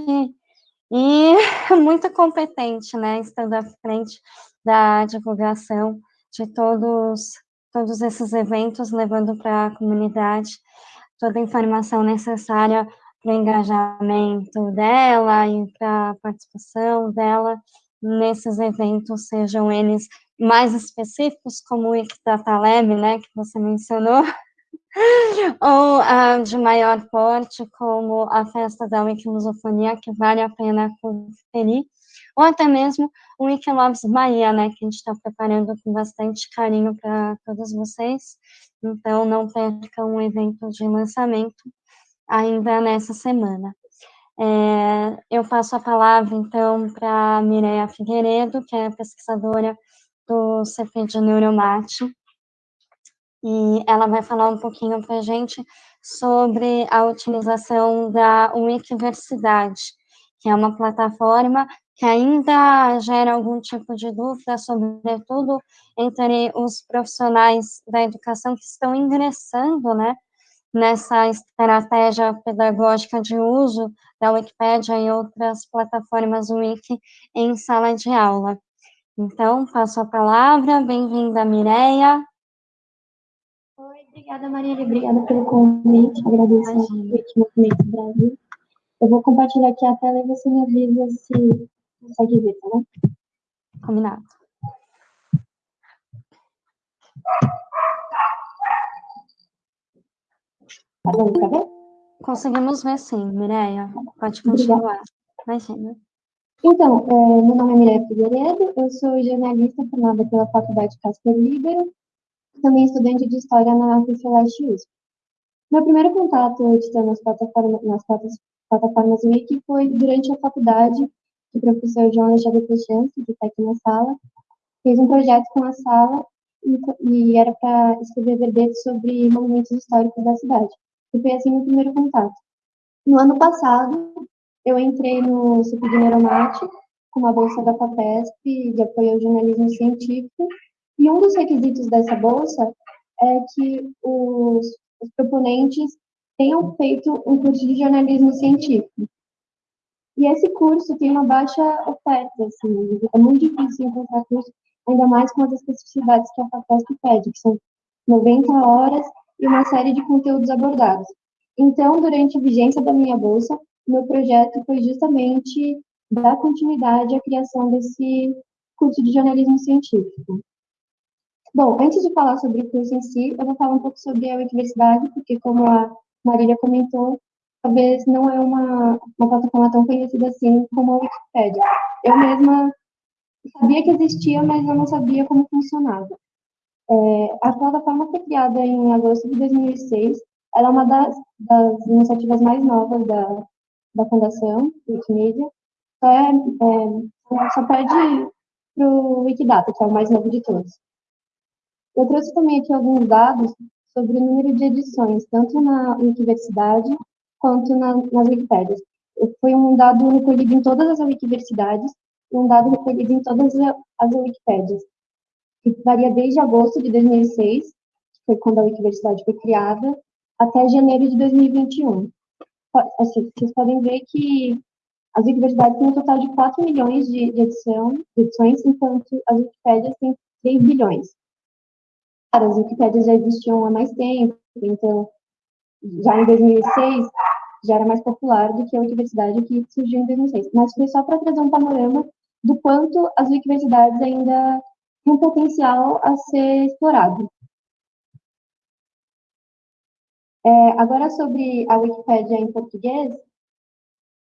e muito competente, né, estando à frente da divulgação de todos, todos esses eventos, levando para a comunidade toda a informação necessária para engajamento dela e para participação dela nesses eventos, sejam eles mais específicos, como o Ictataleb, né, que você mencionou, ou uh, de maior porte, como a festa da Wikilusofonia, que vale a pena conferir, ou até mesmo o Wikilabs Bahia, né, que a gente está preparando com bastante carinho para todos vocês, então não percam um evento de lançamento, ainda nessa semana. É, eu passo a palavra, então, para Mireia Figueiredo, que é pesquisadora do CP de Neuromate, e ela vai falar um pouquinho para a gente sobre a utilização da Wikiversidade, que é uma plataforma que ainda gera algum tipo de dúvida, sobretudo entre os profissionais da educação que estão ingressando, né, nessa estratégia pedagógica de uso da Wikipédia e outras plataformas Wiki em sala de aula. Então, passo a palavra, bem-vinda, Mireia. Oi, obrigada, Maria, obrigada pelo convite, agradeço ao Wiki Movimento Brasil. Eu vou compartilhar aqui a tela e você me avisa se consegue ver, tá bom? Combinado. Tá bom, tá bom? Conseguimos ver sim, Mireia. Pode continuar. Imagina. Então, é, meu nome é Mireia Figueiredo, eu sou jornalista formada pela Faculdade Casper Libero, também estudante de História na UFCLeste USP. Meu primeiro contato editando as plataformas, nas plataformas Wiki foi durante a faculdade, que o professor João Alexandre Pechanski, que está aqui na sala, fez um projeto com a sala e era para escrever verbetes sobre monumentos históricos da cidade. E foi assim o primeiro contato. No ano passado, eu entrei no CIP de Neuromate, com uma bolsa da FAPESP de apoio ao jornalismo científico, e um dos requisitos dessa bolsa é que os, os proponentes tenham feito um curso de jornalismo científico. E esse curso tem uma baixa oferta, assim, é muito difícil encontrar curso, ainda mais com as especificidades que a FAPESP pede, que são 90 horas e uma série de conteúdos abordados. Então, durante a vigência da minha bolsa, meu projeto foi justamente dar continuidade à criação desse curso de jornalismo científico. Bom, antes de falar sobre o curso em si, eu vou falar um pouco sobre a universidade, porque como a Marília comentou, talvez não é uma, uma plataforma tão conhecida assim como a Wikipédia. Eu mesma sabia que existia, mas eu não sabia como funcionava. É, a plataforma foi criada em agosto de 2006. Ela é uma das, das iniciativas mais novas da, da Fundação Wikimedia. Só, é, é, só pede para o Wikidata, que é o mais novo de todos. Eu trouxe também aqui alguns dados sobre o número de edições, tanto na Wikiversidade quanto na, nas Wikipédias. Foi um dado recolhido em todas as Wikiversidades e um dado recolhido em todas as Wikipédias, que varia desde agosto de 2006, que foi quando a Wikiversidade foi criada, até janeiro de 2021. Assim, vocês podem ver que as Wikiversidades têm um total de 4 milhões de, de, edição, de edições, enquanto as Wikipédias têm 3 bilhões as Wikipédias já existiam há mais tempo, então, já em 2006, já era mais popular do que a Wikiversidade que surgiu em 2006. Mas foi só para trazer um panorama do quanto as Wikiversidades ainda um potencial a ser explorado. É, agora, sobre a Wikipédia em português,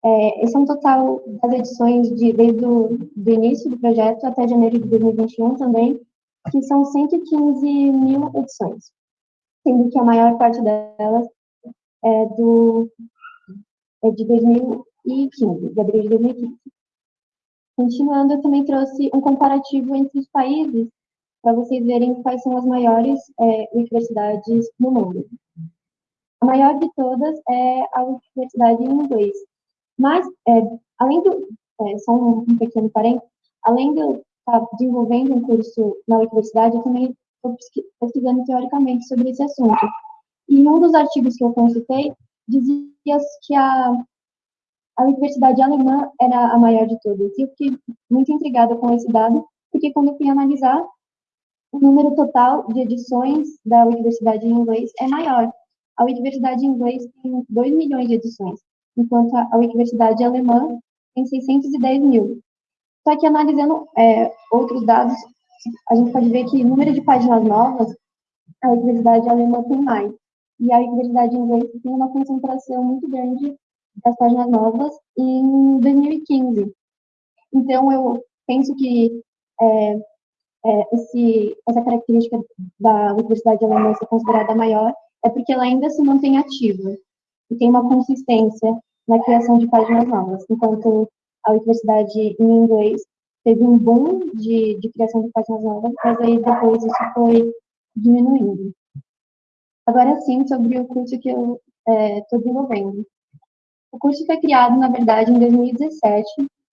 é, esse é um total das edições de, desde o do início do projeto até janeiro de 2021 também, que são 115 mil edições, sendo que a maior parte delas é, do, é de 2015, de abril de 2015. Continuando, eu também trouxe um comparativo entre os países, para vocês verem quais são as maiores é, universidades no mundo. A maior de todas é a universidade em inglês. Mas, é, além do, é, só um, um pequeno parênteses, além do, está desenvolvendo um curso na universidade, eu também estou pesquisando teoricamente sobre esse assunto. E um dos artigos que eu consultei dizia que a, a universidade alemã era a maior de todas. E eu fiquei muito intrigada com esse dado, porque quando eu fui analisar, o número total de edições da universidade em inglês é maior. A universidade em inglês tem 2 milhões de edições, enquanto a universidade alemã tem 610 mil. Só que analisando é, outros dados, a gente pode ver que o número de páginas novas, a universidade alemã tem mais. E a universidade inglesa tem uma concentração muito grande das páginas novas em 2015. Então, eu penso que é, é, esse, essa característica da universidade alemã ser considerada maior é porque ela ainda se mantém ativa e tem uma consistência na criação de páginas novas, enquanto a universidade em inglês teve um boom de, de criação de páginas novas, mas aí depois isso foi diminuindo. Agora sim, sobre o curso que eu estou é, desenvolvendo. O curso foi criado, na verdade, em 2017,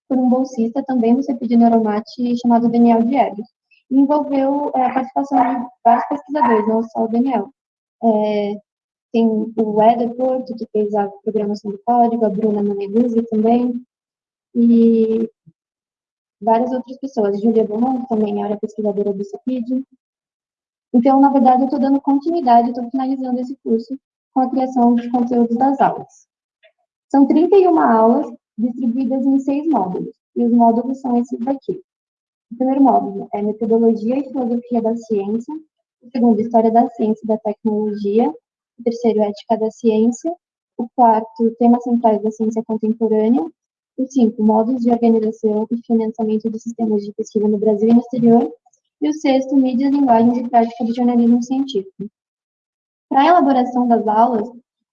por um bolsista também no CEP de Neuromate, chamado Daniel Diegues. E envolveu é, a participação de vários pesquisadores, não só o Daniel. É, tem o Éder Porto, que fez a programação do código, a Bruna Maneguzzi também, e várias outras pessoas. Julia Beaumont também era pesquisadora do CEPID. Então, na verdade, eu estou dando continuidade, estou finalizando esse curso com a criação de conteúdos das aulas. São 31 aulas distribuídas em seis módulos, e os módulos são esses daqui. O primeiro módulo é Metodologia e Filosofia da Ciência, o segundo, História da Ciência e da Tecnologia, o terceiro, Ética da Ciência, o quarto, Temas Centrais da Ciência Contemporânea, o 5, modos de organização e financiamento de sistemas de pesquisa no Brasil e no exterior. E o sexto, mídias, linguagens e prática de jornalismo científico. Para a elaboração das aulas,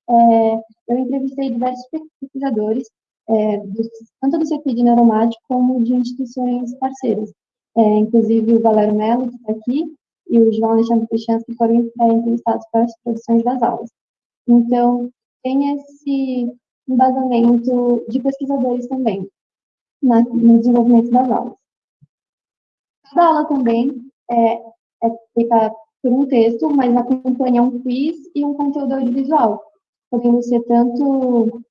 é, eu entrevistei diversos pesquisadores, é, do, tanto do CPI de Neuromático como de instituições parceiras, é, inclusive o Valério Mello, que está aqui, e o João Alexandre que foram é, entrevistados para as produções das aulas. Então, tem esse embasamento de pesquisadores também na, no desenvolvimento das aulas. Cada aula também é, é feita por um texto, mas acompanha um quiz e um conteúdo audiovisual, podendo ser tanto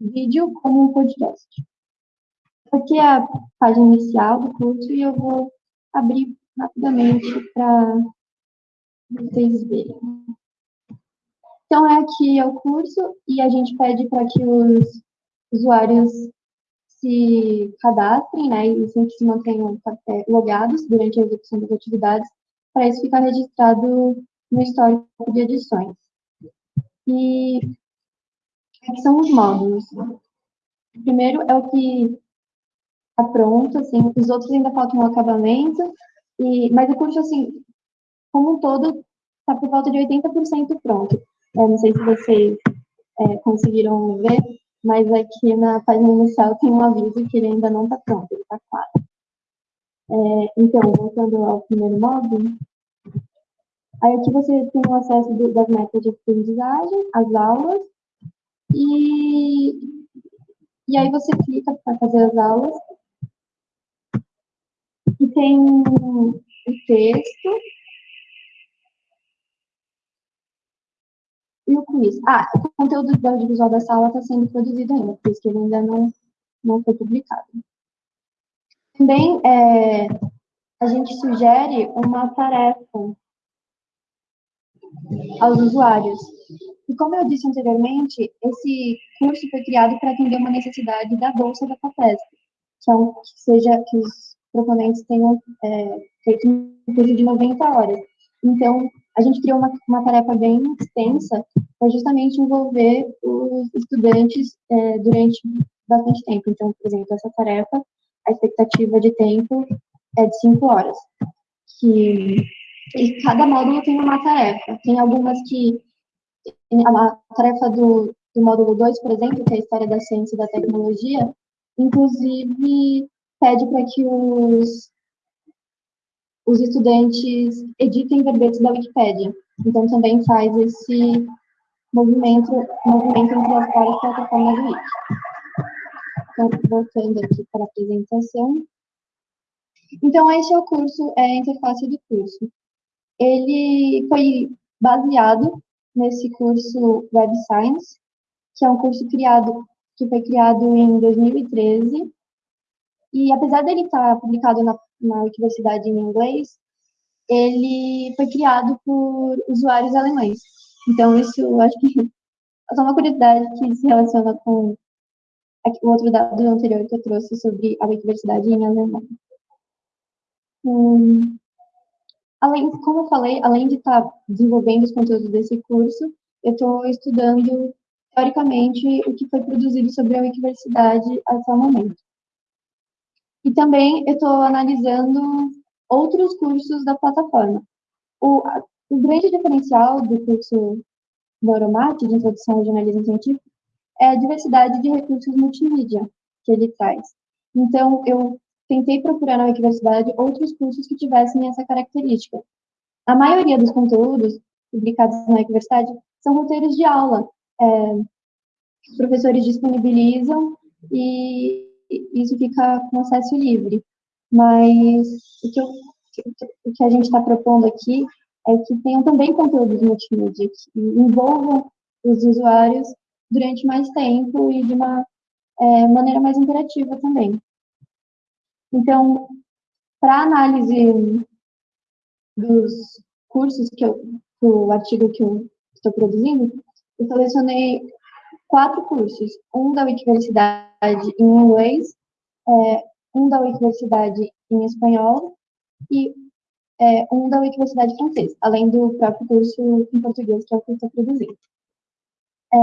vídeo como um podcast. Aqui é a página inicial do curso e eu vou abrir rapidamente para vocês verem. Então, é aqui é o curso e a gente pede para que os usuários se cadastrem, né, e sempre se mantenham é, logados durante a execução das atividades, para isso ficar registrado no histórico de edições. E aqui são os módulos. O primeiro é o que está pronto, assim, os outros ainda faltam um acabamento, e, mas o curso, assim, como um todo, está por volta de 80% pronto. Eu não sei se vocês é, conseguiram ver, mas aqui na página inicial tem um aviso que ele ainda não está pronto, ele está claro. É, então, voltando ao primeiro módulo, aí aqui você tem o acesso do, das metas de aprendizagem, as aulas, e, e aí você clica para fazer as aulas, e tem o texto, E o quiz? Ah, o conteúdo do audiovisual da sala está sendo produzido ainda, por isso que ele ainda não, não foi publicado. Também é, a gente sugere uma tarefa aos usuários. E como eu disse anteriormente, esse curso foi criado para atender uma necessidade da bolsa da FAPESP, que, é um, que seja que os proponentes tenham é, feito um curso de 90 horas. Então, a gente criou uma, uma tarefa bem extensa para justamente envolver os estudantes é, durante bastante tempo. Então, por exemplo, essa tarefa, a expectativa de tempo é de cinco horas. Que, e cada módulo tem uma tarefa. Tem algumas que. A tarefa do, do módulo 2, por exemplo, que é a História da Ciência e da Tecnologia, inclusive pede para que os os estudantes editem verbetes da Wikipédia. Então, também faz esse movimento, movimento entre as várias plataformas do Wiki. Então, voltando aqui para a apresentação. Então, esse é o curso, é a interface do curso. Ele foi baseado nesse curso Web Science, que é um curso criado, que foi criado em 2013, e apesar dele estar publicado na na universidade em inglês, ele foi criado por usuários alemães. Então, isso acho que é só uma curiosidade que se relaciona com o outro dado anterior que eu trouxe sobre a universidade em alemão. Hum, além, como eu falei, além de estar desenvolvendo os conteúdos desse curso, eu estou estudando, teoricamente, o que foi produzido sobre a universidade até o momento. E também eu estou analisando outros cursos da plataforma. O, o grande diferencial do curso Neuromat, de Introdução ao Jornalismo Científico, é a diversidade de recursos multimídia que ele traz. Então, eu tentei procurar na universidade outros cursos que tivessem essa característica. A maioria dos conteúdos publicados na universidade são roteiros de aula. É, os professores disponibilizam e isso fica com acesso livre. Mas o que, eu, o que a gente está propondo aqui é que tenham também conteúdos multimídia, que envolvam os usuários durante mais tempo e de uma é, maneira mais interativa também. Então, para análise dos cursos que eu, do artigo que eu estou produzindo, eu selecionei quatro cursos, um da Wikiversidade em inglês, é, um da Wikiversidade em espanhol e é, um da Wikiversidade francês, além do próprio curso em português, que eu estou produzindo. É,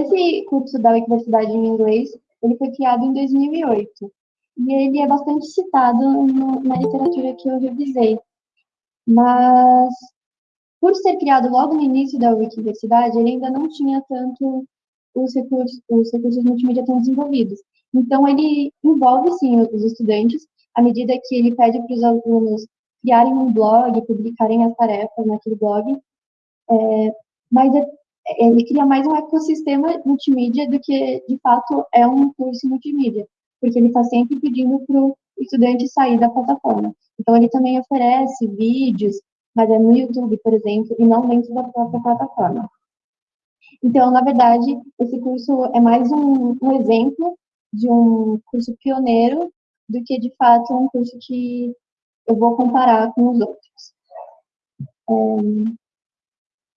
esse curso da Wikiversidade em inglês, ele foi criado em 2008, e ele é bastante citado no, na literatura que eu revisei, mas por ser criado logo no início da Wikiversidade, ele ainda não tinha tanto os recursos, os recursos multimídia tão desenvolvidos. Então, ele envolve, sim, os estudantes, à medida que ele pede para os alunos criarem um blog, publicarem as tarefas naquele blog, é, mas é, ele cria mais um ecossistema multimídia do que, de fato, é um curso multimídia, porque ele está sempre pedindo para o estudante sair da plataforma. Então, ele também oferece vídeos, mas é no YouTube, por exemplo, e não dentro da própria plataforma. Então, na verdade, esse curso é mais um, um exemplo de um curso pioneiro do que, de fato, um curso que eu vou comparar com os outros. É,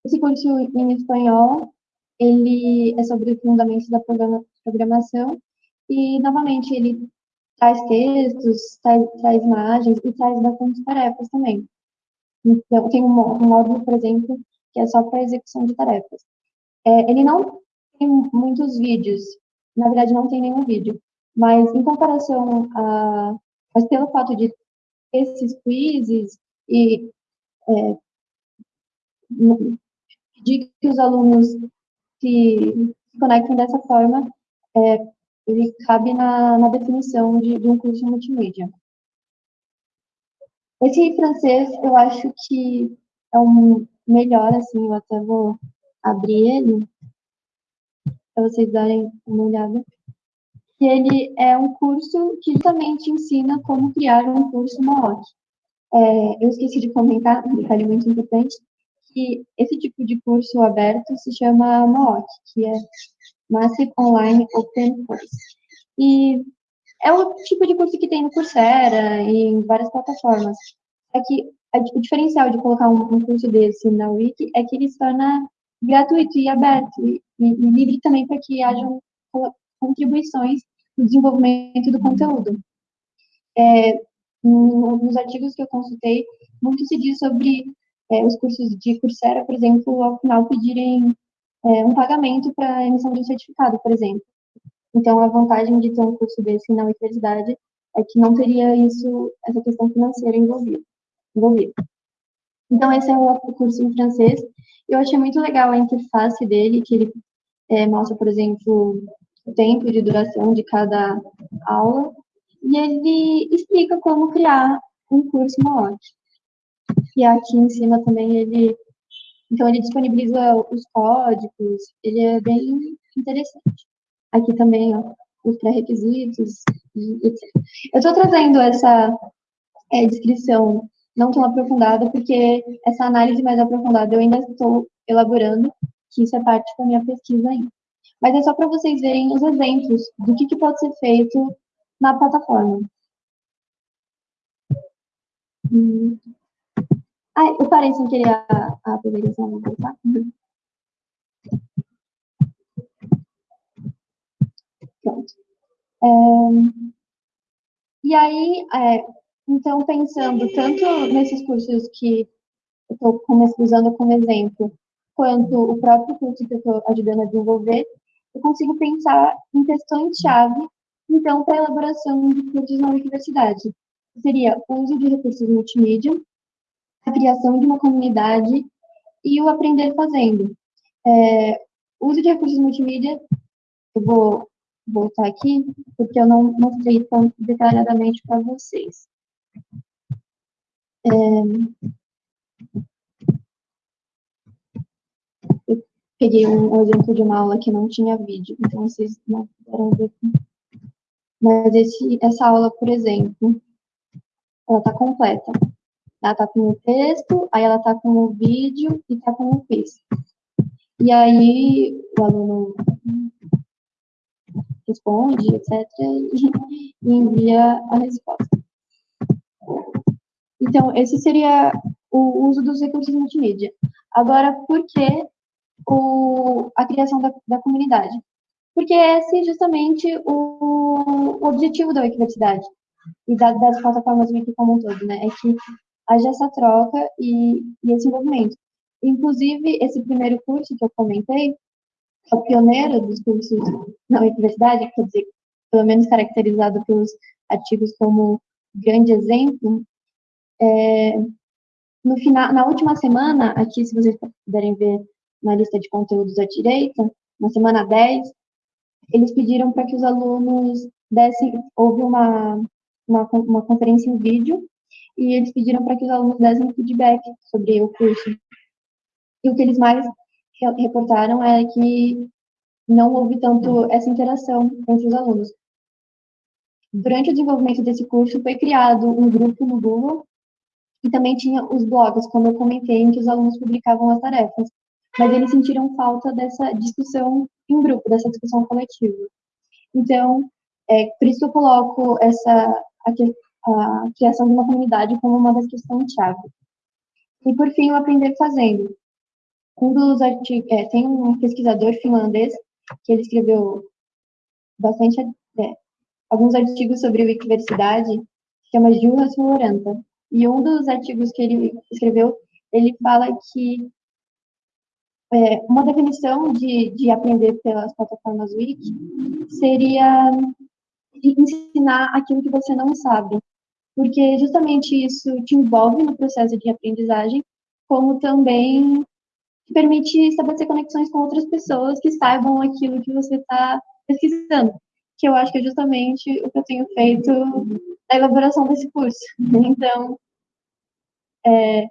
esse curso em espanhol, ele é sobre os fundamentos da programação e, novamente, ele traz textos, traz, traz imagens e traz bastante tarefas também. Então, tem um, um módulo, por exemplo, que é só para execução de tarefas. É, ele não tem muitos vídeos, na verdade não tem nenhum vídeo, mas em comparação a, mas pelo fato de esses quizzes e é, pedir que os alunos se, se conectem dessa forma, é, ele cabe na, na definição de, de um curso multimídia. Esse francês, eu acho que é um melhor, assim, eu até vou abrir ele para vocês darem uma olhada. Que ele é um curso que justamente ensina como criar um curso MOOC. É, eu esqueci de comentar, um detalhe muito importante, que esse tipo de curso aberto se chama MOOC, que é Massive Online Open Course. E é o tipo de curso que tem no Coursera e em várias plataformas. É que o diferencial de colocar um, curso desse na Wiki é que ele se torna gratuito e aberto e, e, livre também para que hajam contribuições no desenvolvimento do conteúdo. É, nos artigos que eu consultei, muito se diz sobre é, os cursos de Coursera, por exemplo, ao final pedirem é, um pagamento para emissão de um certificado, por exemplo. Então, a vantagem de ter um curso desse na universidade é que não teria isso, essa questão financeira envolvida. envolvida. Então, esse é o curso em francês. Eu achei muito legal a interface dele, que ele é, mostra, por exemplo, o tempo de duração de cada aula, e ele explica como criar um curso MOOC. E aqui em cima também ele, então ele disponibiliza os códigos, ele é bem interessante. Aqui também, ó, os pré-requisitos, etc. Eu estou trazendo essa é, descrição não tão aprofundada, porque essa análise mais aprofundada eu ainda estou elaborando, que isso é parte da minha pesquisa ainda. Mas é só para vocês verem os exemplos do que, que pode ser feito na plataforma. Hum. Ah, eu parei sem querer a, a apresentação, vou voltar. Pronto. É, e aí, é, então, pensando tanto nesses cursos que eu estou usando como exemplo, quanto o próprio curso que eu estou ajudando a desenvolver, eu consigo pensar em questões-chave, então, para a elaboração de cursos na universidade. Seria o uso de recursos multimídia, a criação de uma comunidade e o aprender fazendo. É, uso de recursos multimídia, eu vou voltar aqui, porque eu não mostrei tão detalhadamente para vocês. É, eu peguei um, exemplo de uma aula que não tinha vídeo, então vocês não puderam ver. Mas esse, essa aula, por exemplo, ela está completa. Ela está com o texto, aí ela está com o vídeo e está com o quiz. E aí o aluno responde, etc., e envia a resposta. Então, esse seria o uso dos recursos multimídia. Agora, por que o, a criação da, da comunidade? Porque esse é justamente o, o objetivo da Wikiversidade e da, das plataformas Wiki como um todo, né? É que haja essa troca e, e esse envolvimento. Inclusive, esse primeiro curso que eu comentei, é o pioneiro dos cursos na universidade, quer dizer, pelo menos caracterizado pelos artigos como grande exemplo, é, no final, na última semana, aqui, se vocês puderem ver na lista de conteúdos à direita, na semana 10, eles pediram para que os alunos dessem, houve uma, uma, uma conferência em vídeo, e eles pediram para que os alunos dessem feedback sobre o curso. E o que eles mais reportaram é que não houve tanto essa interação entre os alunos. Durante o desenvolvimento desse curso, foi criado um grupo no Google e também tinha os blogs, como eu comentei, em que os alunos publicavam as tarefas. Mas eles sentiram falta dessa discussão em grupo, dessa discussão coletiva. Então, é, por isso eu coloco essa, a, criação de uma comunidade como uma das questões-chave. E, por fim, o aprender fazendo. Um dos artigos, é, tem um pesquisador finlandês que ele escreveu bastante, é, alguns artigos sobre Wikiversidade, que chama Juras Floranta. E um dos artigos que ele escreveu, ele fala que é, uma definição de, de aprender pelas plataformas Wiki seria ensinar aquilo que você não sabe, porque justamente isso te envolve no processo de aprendizagem, como também te permite estabelecer conexões com outras pessoas que saibam aquilo que você está pesquisando, que eu acho que é justamente o que eu tenho feito na elaboração desse curso. Então, é,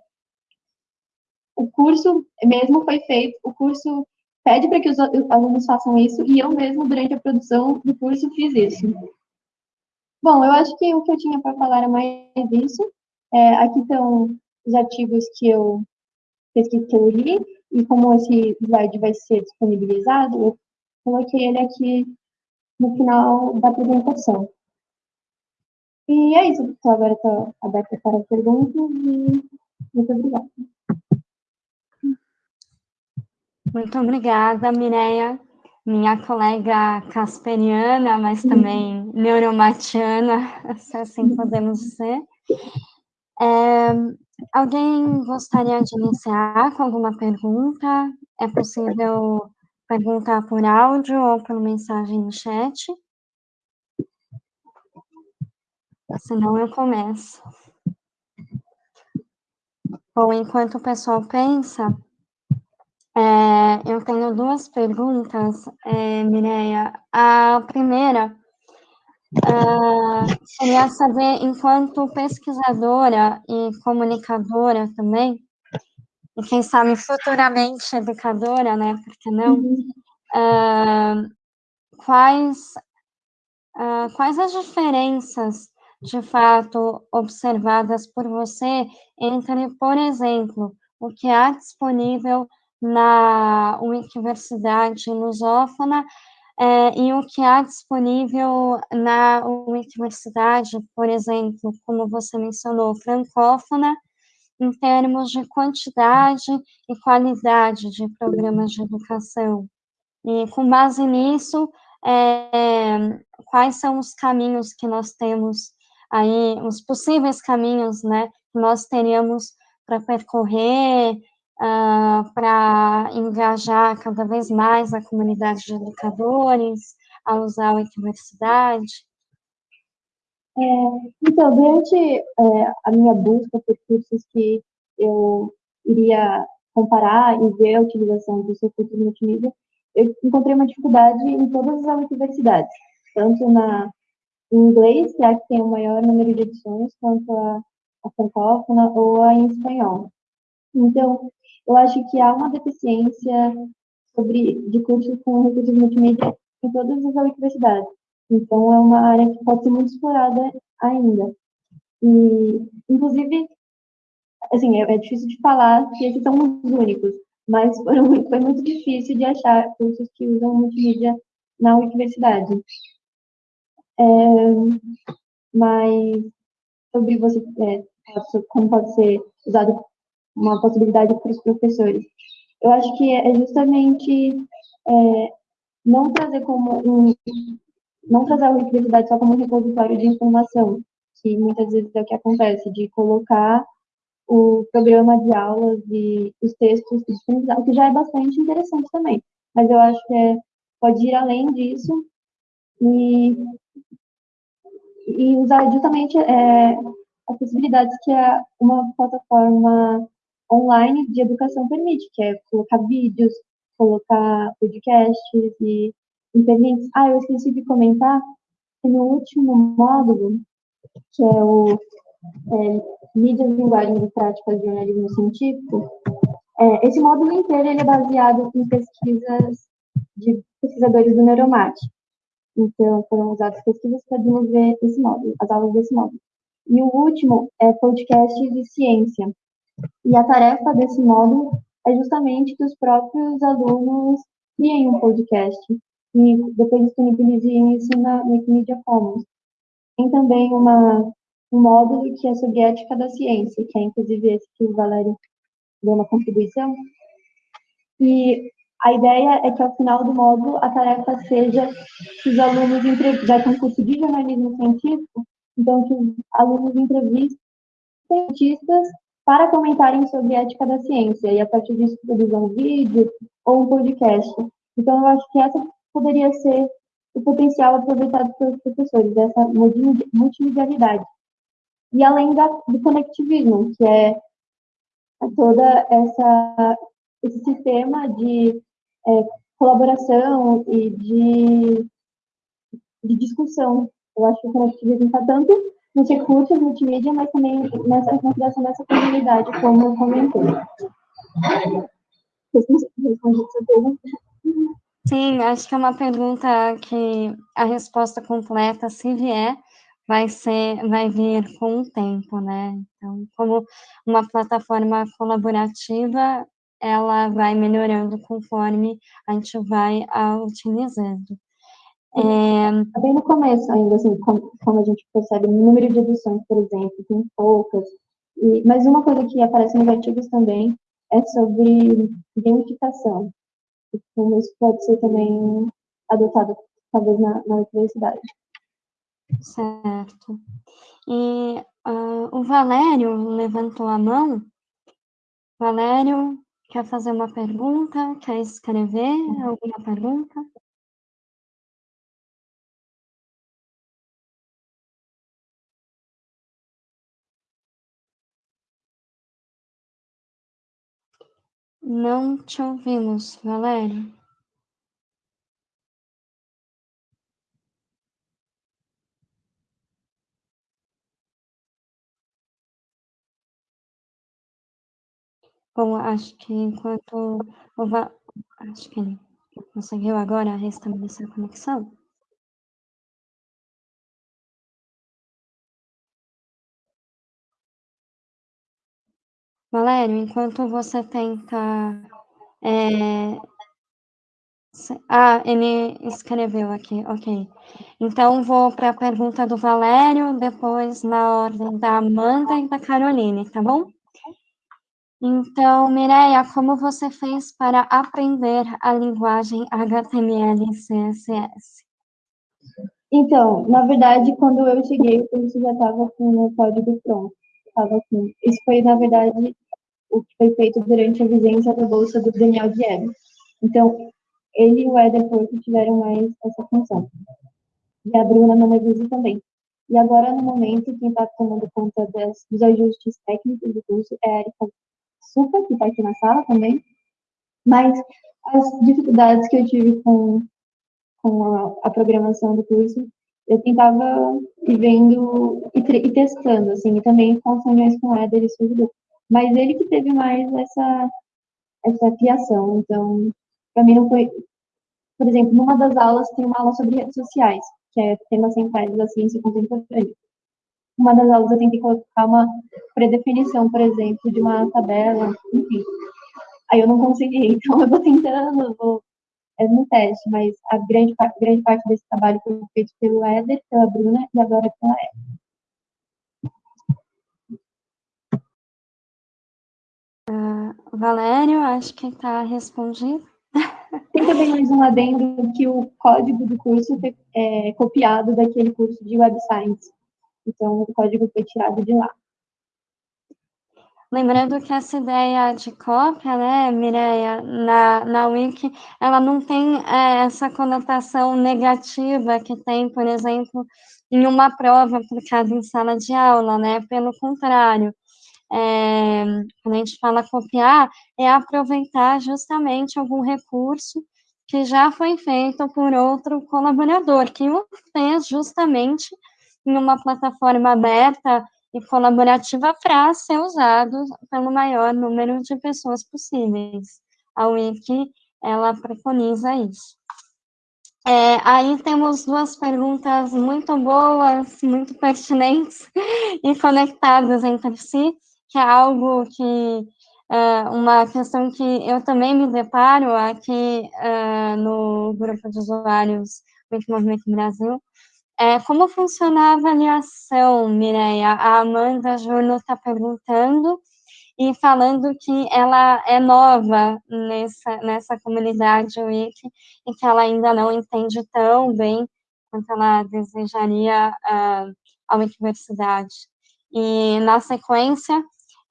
o curso mesmo foi feito, o curso pede para que os alunos façam isso, e eu mesmo, durante a produção do curso, fiz isso. Bom, eu acho que o que eu tinha para falar é mais isso. É, aqui estão os artigos que eu pesquisei, li, e como esse slide vai ser disponibilizado, eu coloquei ele aqui no final da apresentação. E é isso, então agora estou aberta para perguntas e muito obrigada. Muito obrigada, Mireia minha colega casperiana, mas também neuromatiana, se assim podemos dizer. É, alguém gostaria de iniciar com alguma pergunta? É possível perguntar por áudio ou por mensagem no chat? Senão eu começo. Bom, enquanto o pessoal pensa, é, eu tenho duas perguntas, é, Mireia. A primeira uh, seria saber, enquanto pesquisadora e comunicadora também, e quem sabe futuramente educadora, né, por que não, uh, quais, uh, quais as diferenças, de fato, observadas por você entre, por exemplo, o que há disponível na Wikiversidade lusófona é, e o que há disponível na Wikiversidade, por exemplo, como você mencionou, francófona, em termos de quantidade e qualidade de programas de educação. E com base nisso, é, quais são os caminhos que nós temos aí, os possíveis caminhos, né, que nós teríamos para percorrer uh, ah, para engajar cada vez mais a comunidade de educadores a usar a universidade? É, então, durante é, a minha busca por cursos que eu iria comparar e ver a utilização dos recursos multimídia, eu encontrei uma dificuldade em todas as universidades, tanto na em inglês, que é a que tem o maior número de edições, quanto a, a francófona ou a em espanhol. Então, eu acho que há uma deficiência sobre, de cursos com recursos multimídia em todas as universidades. Então, é uma área que pode ser muito explorada ainda. E, inclusive, assim, é, é difícil de falar que esses são os únicos, mas foram, foi muito difícil de achar cursos que usam multimídia na universidade. É, mas sobre você, é, como pode ser usado uma possibilidade para os professores. Eu acho que é justamente é, não trazer como um, não trazer a universidade só como um repositório de informação, que muitas vezes é o que acontece, de colocar o programa de aulas e os textos disponibilizados, que já é bastante interessante também. Mas eu acho que é, pode ir além disso e, e usar justamente é, as possibilidades que a, uma plataforma online de educação permite, que é colocar vídeos, colocar podcasts e interlinks. Ah, eu esqueci de comentar que no último módulo, que é o é, mídias, linguagens e práticas de jornalismo científico, é, esse módulo inteiro ele é baseado em pesquisas de pesquisadores do Neuromate. Então, foram usadas pesquisas para desenvolver esse módulo, as aulas desse módulo. E o último é podcast de ciência. E a tarefa desse módulo é justamente que os próprios alunos criem um podcast e depois disponibilizem isso na Wikimedia Commons. Tem também uma, um módulo que é sobre ética da ciência, que é inclusive esse que o Valério deu uma contribuição. E a ideia é que ao final do módulo a tarefa seja que os alunos já têm curso de jornalismo científico, então que os alunos entrevistem cientistas para comentarem sobre ética da ciência e a partir disso produzam um vídeo ou um podcast. Então eu acho que essa poderia ser o potencial aproveitado pelos professores, dessa multimedialidade. E além da, do conectivismo, que é toda essa esse sistema de é, colaboração e de, de discussão. Eu acho que o conectivismo está tanto nos recursos multimídia, mas também nessa consideração dessa comunidade, como eu comentei. Pergunta. Sim, acho que é uma pergunta que a resposta completa, se vier, vai ser, vai vir com o tempo, né? Então, como uma plataforma colaborativa, ela vai melhorando conforme a gente vai a utilizando. É... Bem no começo ainda, assim, como, como, a gente percebe, o número de edições, por exemplo, tem poucas. E, mas uma coisa que aparece nos artigos também é sobre gamificação. Então, isso pode ser também adotado, talvez, na, na universidade. Certo. E uh, o Valério levantou a mão. Valério, Quer fazer uma pergunta? Quer escrever alguma pergunta? Não te ouvimos, Valério. Bom, acho que enquanto o Va acho que ele conseguiu agora restabelecer a conexão. Valério, enquanto você tenta, eh, ah, ele escreveu aqui, ok. Então vou para a pergunta do Valério, depois na ordem da Amanda e da Caroline, tá bom? Então, Mireia, como você fez para aprender a linguagem HTML e CSS? Então, na verdade, quando eu cheguei, o curso já estava com o código pronto. Tava assim. Isso foi, na verdade, o que foi feito durante a vigência da bolsa do Daniel Diego. Então, ele e o Éder Porto tiveram mais essa função. E a Bruna Manevisi também. E agora, no momento, quem está tomando conta das, dos ajustes técnicos do curso é a Erika super, que está aqui na sala também, mas as dificuldades que eu tive com, com a, a programação do curso, eu tentava ir vendo e, e, testando, assim, e também com as reuniões com o Éder, isso ajudou. Mas ele que teve mais essa, essa criação, então, para mim não foi... Por exemplo, numa das aulas tem uma aula sobre redes sociais, que é temas centrais da ciência contemporânea uma das aulas eu tentei colocar uma predefinição, por exemplo, de uma tabela, enfim. Aí eu não consegui, então eu vou tentando, vou é no teste, mas a grande, grande parte desse trabalho foi feito pelo Éder, pela Bruna e agora pela Eva. Uh, Valério, acho que está respondido. Tem também mais um adendo que o código do curso é copiado daquele curso de Web Science. Então, o código foi tirado de lá. Lembrando que essa ideia de cópia, né, Mireia, na, na Wiki, ela não tem é, essa conotação negativa que tem, por exemplo, em uma prova aplicada em sala de aula, né? Pelo contrário, é, quando a gente fala copiar, é aproveitar justamente algum recurso que já foi feito por outro colaborador, que o fez justamente em uma plataforma aberta e colaborativa para ser usado pelo maior número de pessoas possíveis. A Wiki, ela preconiza isso. É, aí temos duas perguntas muito boas, muito pertinentes e conectadas entre si, que é algo que, é, uma questão que eu também me deparo aqui é, no grupo de usuários do Movimento Brasil, é, como funciona a avaliação, Mireia? A Amanda Júnior está perguntando, e falando que ela é nova nessa, nessa comunidade Wiki e que ela ainda não entende tão bem quanto ela desejaria uh, a universidade. E, na sequência,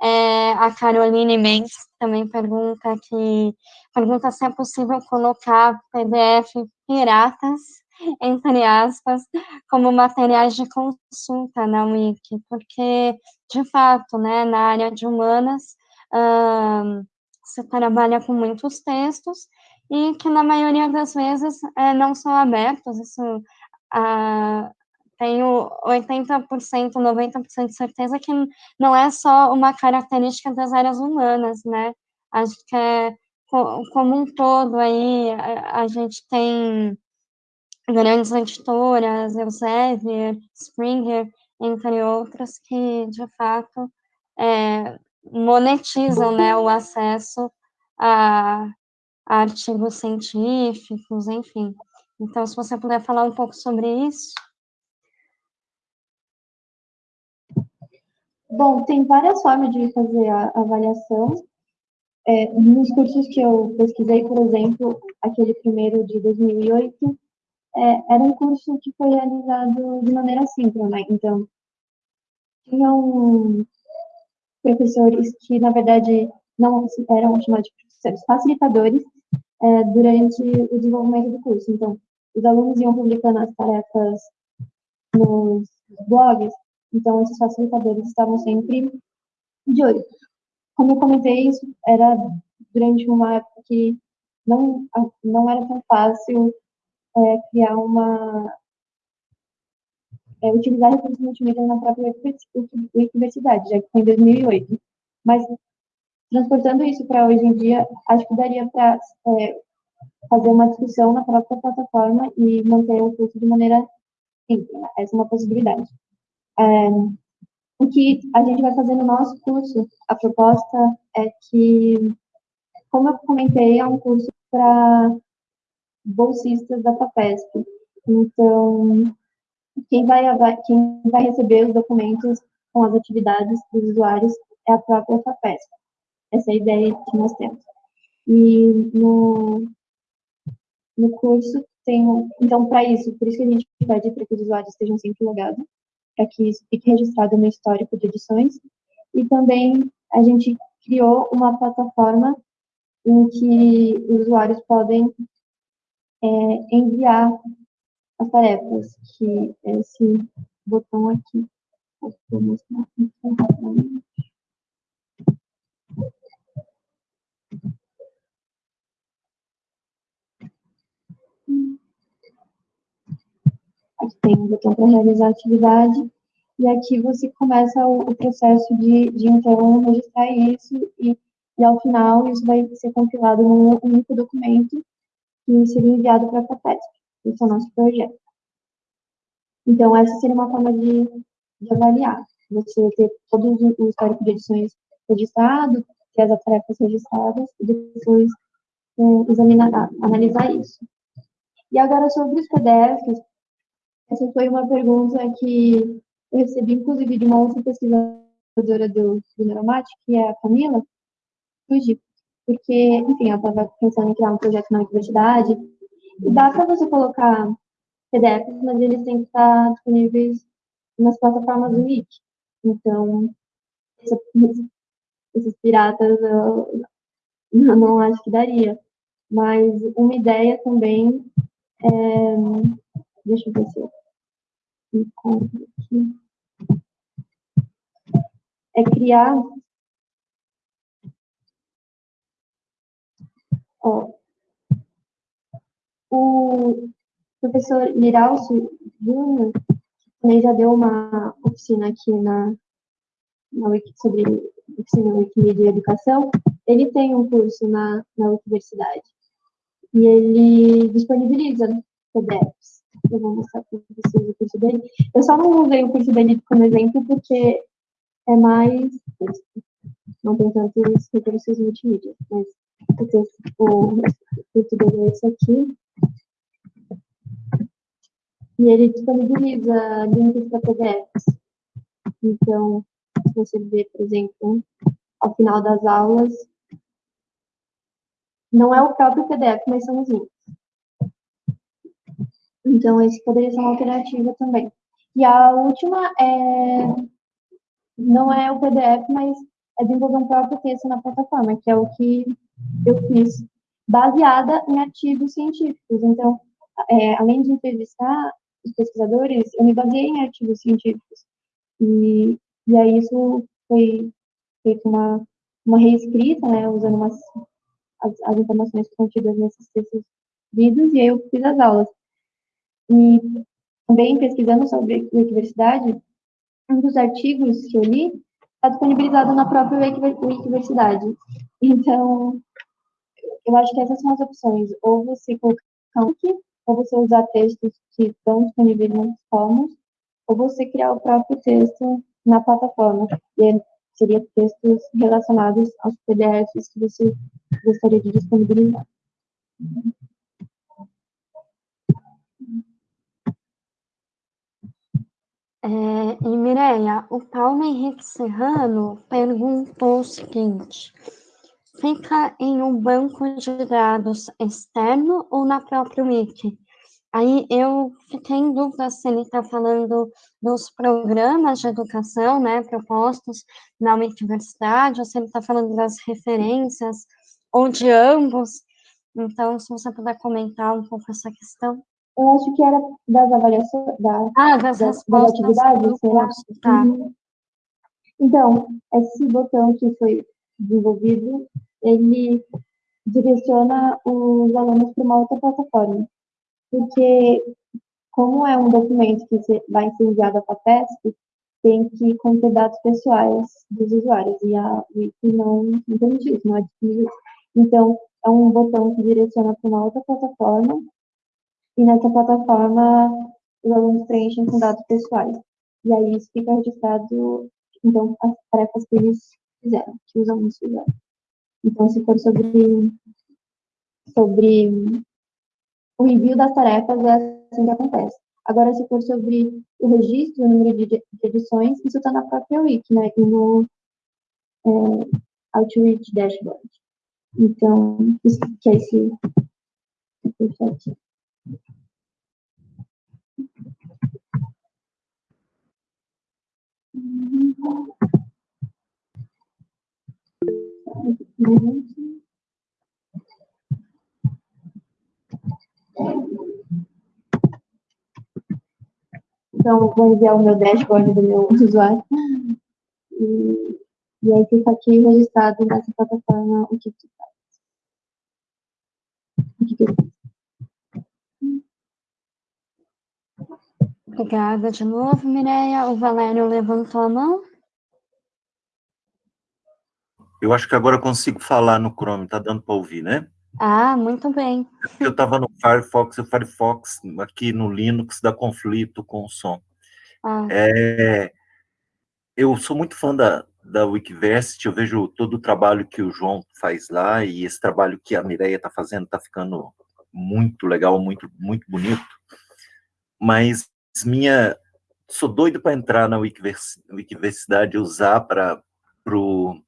é, a Caroline Mendes também pergunta que pergunta se é possível colocar PDF piratas, entre aspas, como materiais de consulta na Wiki, porque de fato, né, na área de humanas, uh, você trabalha com muitos textos e que na maioria das vezes é, não são abertos, isso uh, tenho 80%, 90% de certeza que não é só uma característica das áreas humanas, né, acho que é como um todo aí, a, gente tem grandes editoras, Elsevier, Springer, entre outras, que de fato é, monetizam né, o acesso a artigos científicos, enfim. Então, se você puder falar um pouco sobre isso. Bom, tem várias formas de fazer a avaliação. É, nos cursos que eu pesquisei, por exemplo, aquele primeiro de 2008, é, era um curso que foi realizado de maneira síncrona, né? então tinham professores que, na verdade, não eram chamados de professores, facilitadores é, durante o desenvolvimento do curso. Então, os alunos iam publicando as tarefas nos blogs, então esses facilitadores estavam sempre de olho. Como eu comentei, isso era durante uma época que não, não era tão fácil é, criar uma. É, utilizar recursos multimídia na própria universidade, já que foi em 2008. Mas, transportando isso para hoje em dia, acho que daria para é, fazer uma discussão na própria plataforma e manter o curso de maneira simples. Né? Essa é uma possibilidade. É, o que a gente vai fazer no nosso curso, a proposta é que, como eu comentei, é um curso para bolsistas da FAPESP. Então, quem vai, quem vai receber os documentos com as atividades dos usuários é a própria FAPESP. Essa é a ideia que nós temos. E no, no curso tem, então, para isso, por isso que a gente pede para que os usuários estejam sempre logados, para que isso fique registrado no histórico de edições. E também a gente criou uma plataforma em que os usuários podem é, enviar as tarefas, que é esse botão aqui. Vou mostrar Aqui tem um botão para realizar a atividade, e aqui você começa o, o processo de, de, então, registrar isso, e, e ao final isso vai ser compilado num único documento, que seria enviado para a FAPESP. Esse é o nosso projeto. Então, essa seria uma forma de, de avaliar. Você ter todo o histórico de edições registrado, ter as tarefas registradas, e depois é, examinar, analisar isso. E agora, sobre os PDFs, essa foi uma pergunta que eu recebi, inclusive, de uma outra pesquisadora do, do Neuromat, que é a Camila Fuji, porque, enfim, eu estava pensando em criar um projeto na universidade, e dá para você colocar PDFs, mas eles têm que estar disponíveis nas plataformas do Wiki. Então, esses piratas eu não acho que daria. Mas uma ideia também é. Deixa eu ver se eu aqui. É criar Ó, o professor Miralcio Júnior também já deu uma oficina aqui na, na Wiki, sobre oficina Wikimedia e educação, ele tem um curso na, na universidade. E ele disponibiliza PDFs. Eu vou mostrar para vocês o curso dele. Eu só não usei o curso dele como exemplo porque é mais. Não tem tantos recursos multimídia, mas o, texto, o curso dele é esse aqui. E ele disponibiliza links para PDFs. Então, se você ver, por exemplo, ao final das aulas, não é o próprio PDF, mas são os links. Então, esse poderia ser uma alternativa também. E a última é não é o PDF, mas é desenvolver um próprio texto na plataforma, que é o que eu fiz, baseada em artigos científicos. Então, é, além de entrevistar os pesquisadores, eu me baseei em artigos científicos. E, e aí isso foi feito uma, uma reescrita, né, usando umas, as, as informações contidas nesses textos lidos, e aí eu fiz as aulas. E também pesquisando sobre Wikiversidade, um dos artigos que eu li está disponibilizado na própria Wikiversidade. Então, eu acho que essas são as opções. Ou você colocar um link, ou você usar textos que estão disponíveis nos fóruns, ou você criar o próprio texto na plataforma. E seria textos relacionados aos PDFs que você gostaria de disponibilizar. É, e Mireia, o Paulo Henrique Serrano perguntou o seguinte: fica em um banco de dados externo ou na própria Wiki? Aí eu fiquei em dúvida se ele está falando dos programas de educação, né, propostos na universidade, ou se ele está falando das referências, ou de ambos. Então, se você puder comentar um pouco essa questão. Eu acho que era das avaliações, da, ah, das, das, das atividades, será? Tá. Uhum. Então, esse botão que foi desenvolvido, ele direciona os alunos para uma outra plataforma porque como é um documento que vai ser enviado para a PESP, tem que conter dados pessoais dos usuários, e a Wiki não, não permite isso, não é disponível. Então, é um botão que direciona para uma outra plataforma, e nessa plataforma os alunos preenchem com dados pessoais. E aí isso fica registrado, então, as tarefas que eles fizeram, que os alunos fizeram. Então, se for sobre, sobre o envio das tarefas é assim que acontece. Agora, se for sobre o registro, o número de, edições, isso está na própria Wiki, né? E no é, Outreach Dashboard. Então, isso que é esse, esse aqui. Então, vou enviar o meu dashboard do meu usuário. E, e aí fica aqui registrado nessa plataforma o que tu faz. O que, que eu fiz. Obrigada de novo, Mireia. O Valério levantou a mão. Eu acho que agora eu consigo falar no Chrome, tá dando para ouvir, né? Ah, muito bem. Eu estava no Firefox, e o Firefox aqui no Linux dá conflito com o som. Ah. É, eu sou muito fã da, da Wikiversity, eu vejo todo o trabalho que o João faz lá, e esse trabalho que a Mireia está fazendo está ficando muito legal, muito, muito bonito. Mas minha... Sou doido para entrar na Wikiversidade e usar para o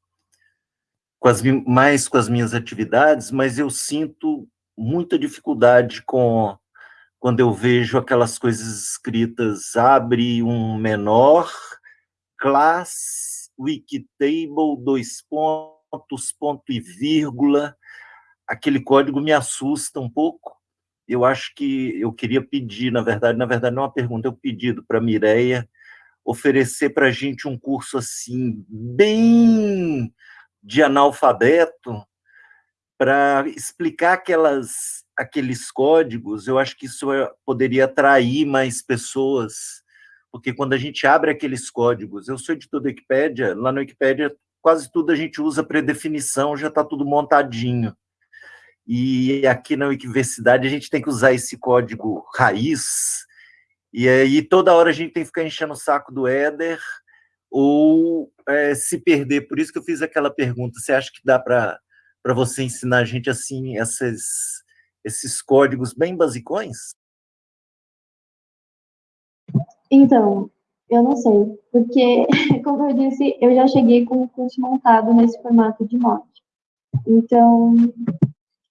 com as, mais com as minhas atividades, mas eu sinto muita dificuldade com quando eu vejo aquelas coisas escritas, abre um menor, class, wikitable, dois pontos, ponto e vírgula, aquele código me assusta um pouco. Eu acho que eu queria pedir, na verdade, na verdade não é uma pergunta, é um pedido para a Mireia oferecer para a gente um curso assim, bem de analfabeto para explicar aquelas, aqueles códigos, eu acho que isso é, poderia atrair mais pessoas, porque quando a gente abre aqueles códigos, eu sou editor da Wikipédia, lá no Wikipédia quase tudo a gente usa predefinição, já está tudo montadinho. E aqui na Universidade a gente tem que usar esse código raiz, e aí toda hora a gente tem que ficar enchendo o saco do Éder, ou é, se perder. Por isso que eu fiz aquela pergunta, você acha que dá para você ensinar a gente assim, esses, esses códigos bem basicões? Então, eu não sei, porque, como eu disse, eu já cheguei com o curso montado nesse formato de mod. Então,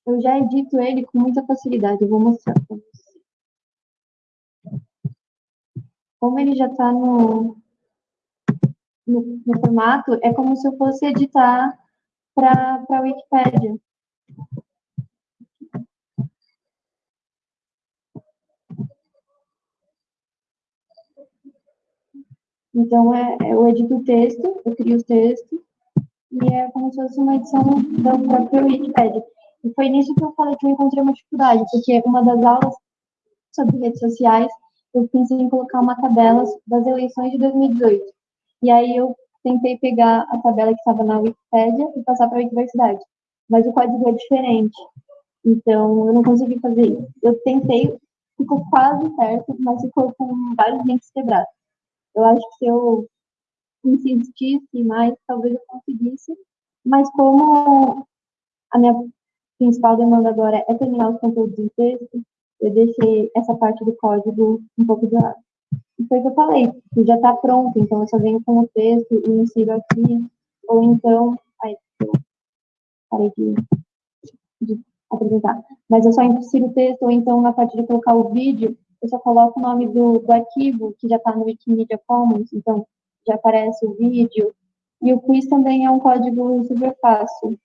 eu já edito ele com muita facilidade, eu vou mostrar para você. Como ele já está no, no, no, formato, é como se eu fosse editar para a Wikipédia. Então, é, eu edito o texto, eu crio o texto, e é como se fosse uma edição da própria Wikipedia. E foi nisso que eu falei que eu encontrei uma dificuldade, porque uma das aulas sobre redes sociais, eu pensei em colocar uma tabela das eleições de 2018. E aí eu tentei pegar a tabela que estava na Wikipédia e passar para a Universidade. Mas o código é diferente. Então, eu não consegui fazer isso. Eu tentei, ficou quase certo, mas ficou com vários links quebrados. Eu acho que se eu insistisse mais, talvez eu conseguisse, mas como a minha principal demanda agora é terminar os conteúdos em texto, eu deixei essa parte do código um pouco de lado. E foi o que eu falei, já está pronto, então eu só venho com o texto e insiro aqui, ou então, aí, eu parei de, de apresentar, mas eu só insiro o texto, ou então na parte de colocar o vídeo, eu só coloco o nome do, do arquivo, que já está no Wikimedia Commons, então já aparece o vídeo. E o quiz também é um código super fácil.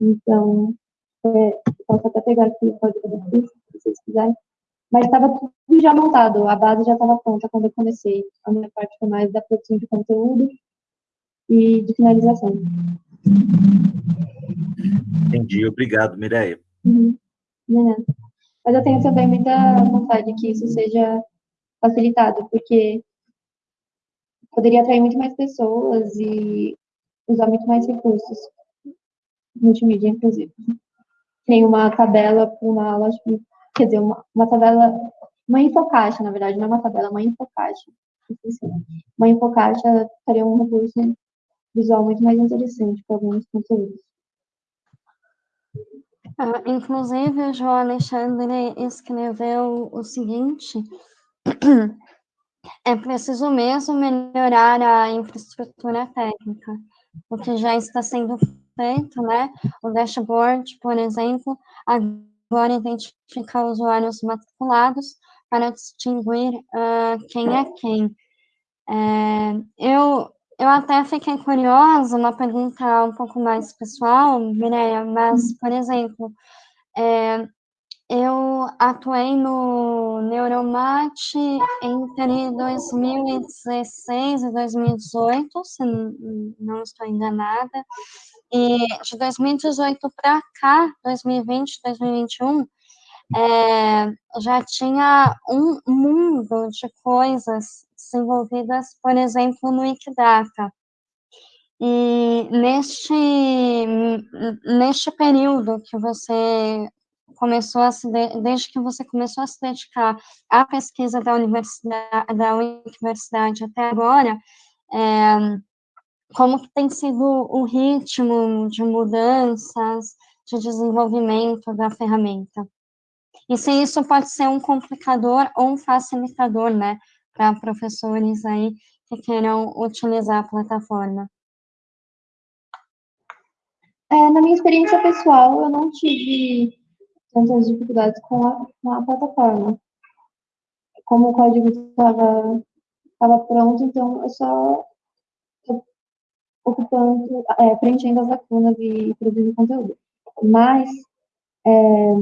Então, é, posso até pegar aqui o código do quiz, se vocês quiserem. Mas estava tudo já montado, a base já estava pronta quando eu comecei. A minha parte foi mais da produção de conteúdo e de finalização. Entendi, obrigado, Mireia. Uhum. É. Mas eu tenho também muita vontade que isso seja facilitado, porque poderia atrair muito mais pessoas e usar muito mais recursos multimídia, inclusive. Tem uma tabela para uma aula, quer dizer, uma, uma tabela, uma infocaixa, na verdade, não é uma tabela, é uma infocaixa. Uma infocaixa seria um recurso visual muito mais interessante para alguns conteúdos. Ah, inclusive, o João Alexandre escreveu o seguinte: é preciso mesmo melhorar a infraestrutura técnica, o que já está sendo feito, né? O dashboard, por exemplo, agora identifica usuários matriculados para distinguir uh, quem é quem. É, eu eu até fiquei curiosa, uma pergunta um pouco mais pessoal, Mireia, mas, por exemplo, é, eu atuei no Neuromate entre 2016 e 2018, se não estou enganada, e de 2018 para cá, 2020, 2021, é, já tinha um mundo de coisas desenvolvidas, por exemplo, no Wikidata. E neste, neste período que você começou a se, desde que você começou a se dedicar à pesquisa da universidade, da universidade até agora, é, como que tem sido o ritmo de mudanças, de desenvolvimento da ferramenta? E se isso pode ser um complicador ou um facilitador, né, para professores aí que queiram utilizar a plataforma? É, na minha experiência pessoal, eu não tive tantas dificuldades com a, com a plataforma. Como o código estava pronto, então eu só ocupando, é, preenchendo as lacunas e produzindo conteúdo. Mas, é,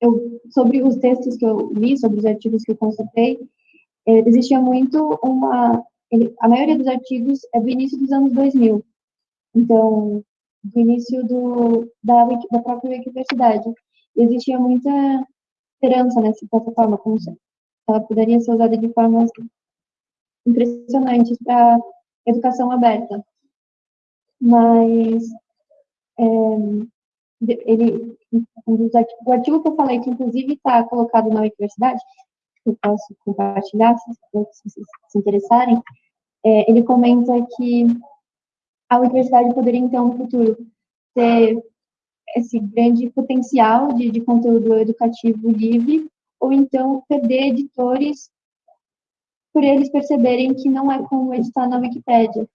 eu, sobre os textos que eu li, sobre os artigos que eu consultei, é, existia muito uma. Ele, a maioria dos artigos é do início dos anos 2000. Então, do início do, da, da própria universidade. Existia muita esperança nessa plataforma, como se ela poderia ser usada de formas impressionantes para educação aberta. Mas é, ele, o artigo que eu falei, que inclusive está colocado na universidade, que eu posso compartilhar, se vocês se interessarem, é, ele comenta que a universidade poderia, então, no futuro, ter esse grande potencial de, de conteúdo educativo livre, ou então perder editores por eles perceberem que não é como editar na Wikipédia,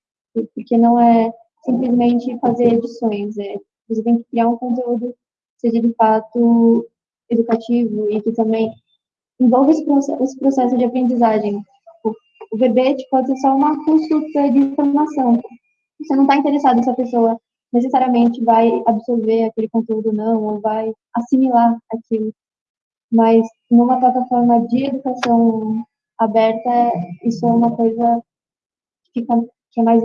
porque não é simplesmente fazer edições, é, você tem que criar um conteúdo que seja de fato educativo e que também envolva esse processo, esse processo de aprendizagem. O, o verbete pode ser só uma consulta de informação. Você não está interessado se a pessoa necessariamente vai absorver aquele conteúdo não, ou vai assimilar aquilo. Mas numa plataforma de educação aberta, isso é uma coisa que, fica, que é mais,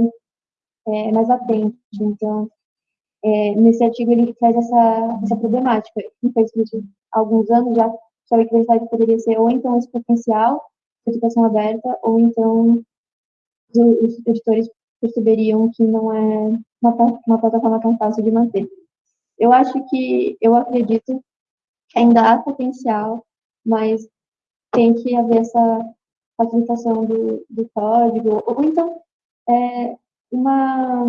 é, mais atente. Então, é, nesse artigo ele traz essa, essa problemática. Infelizmente, há alguns anos já, que a universidade poderia ser ou então esse potencial de educação aberta, ou então os editores perceberiam que não é uma, uma plataforma tão fácil de manter. Eu acho que, eu acredito que ainda há potencial, mas tem que haver essa facilitação do, do código, ou então é, uma.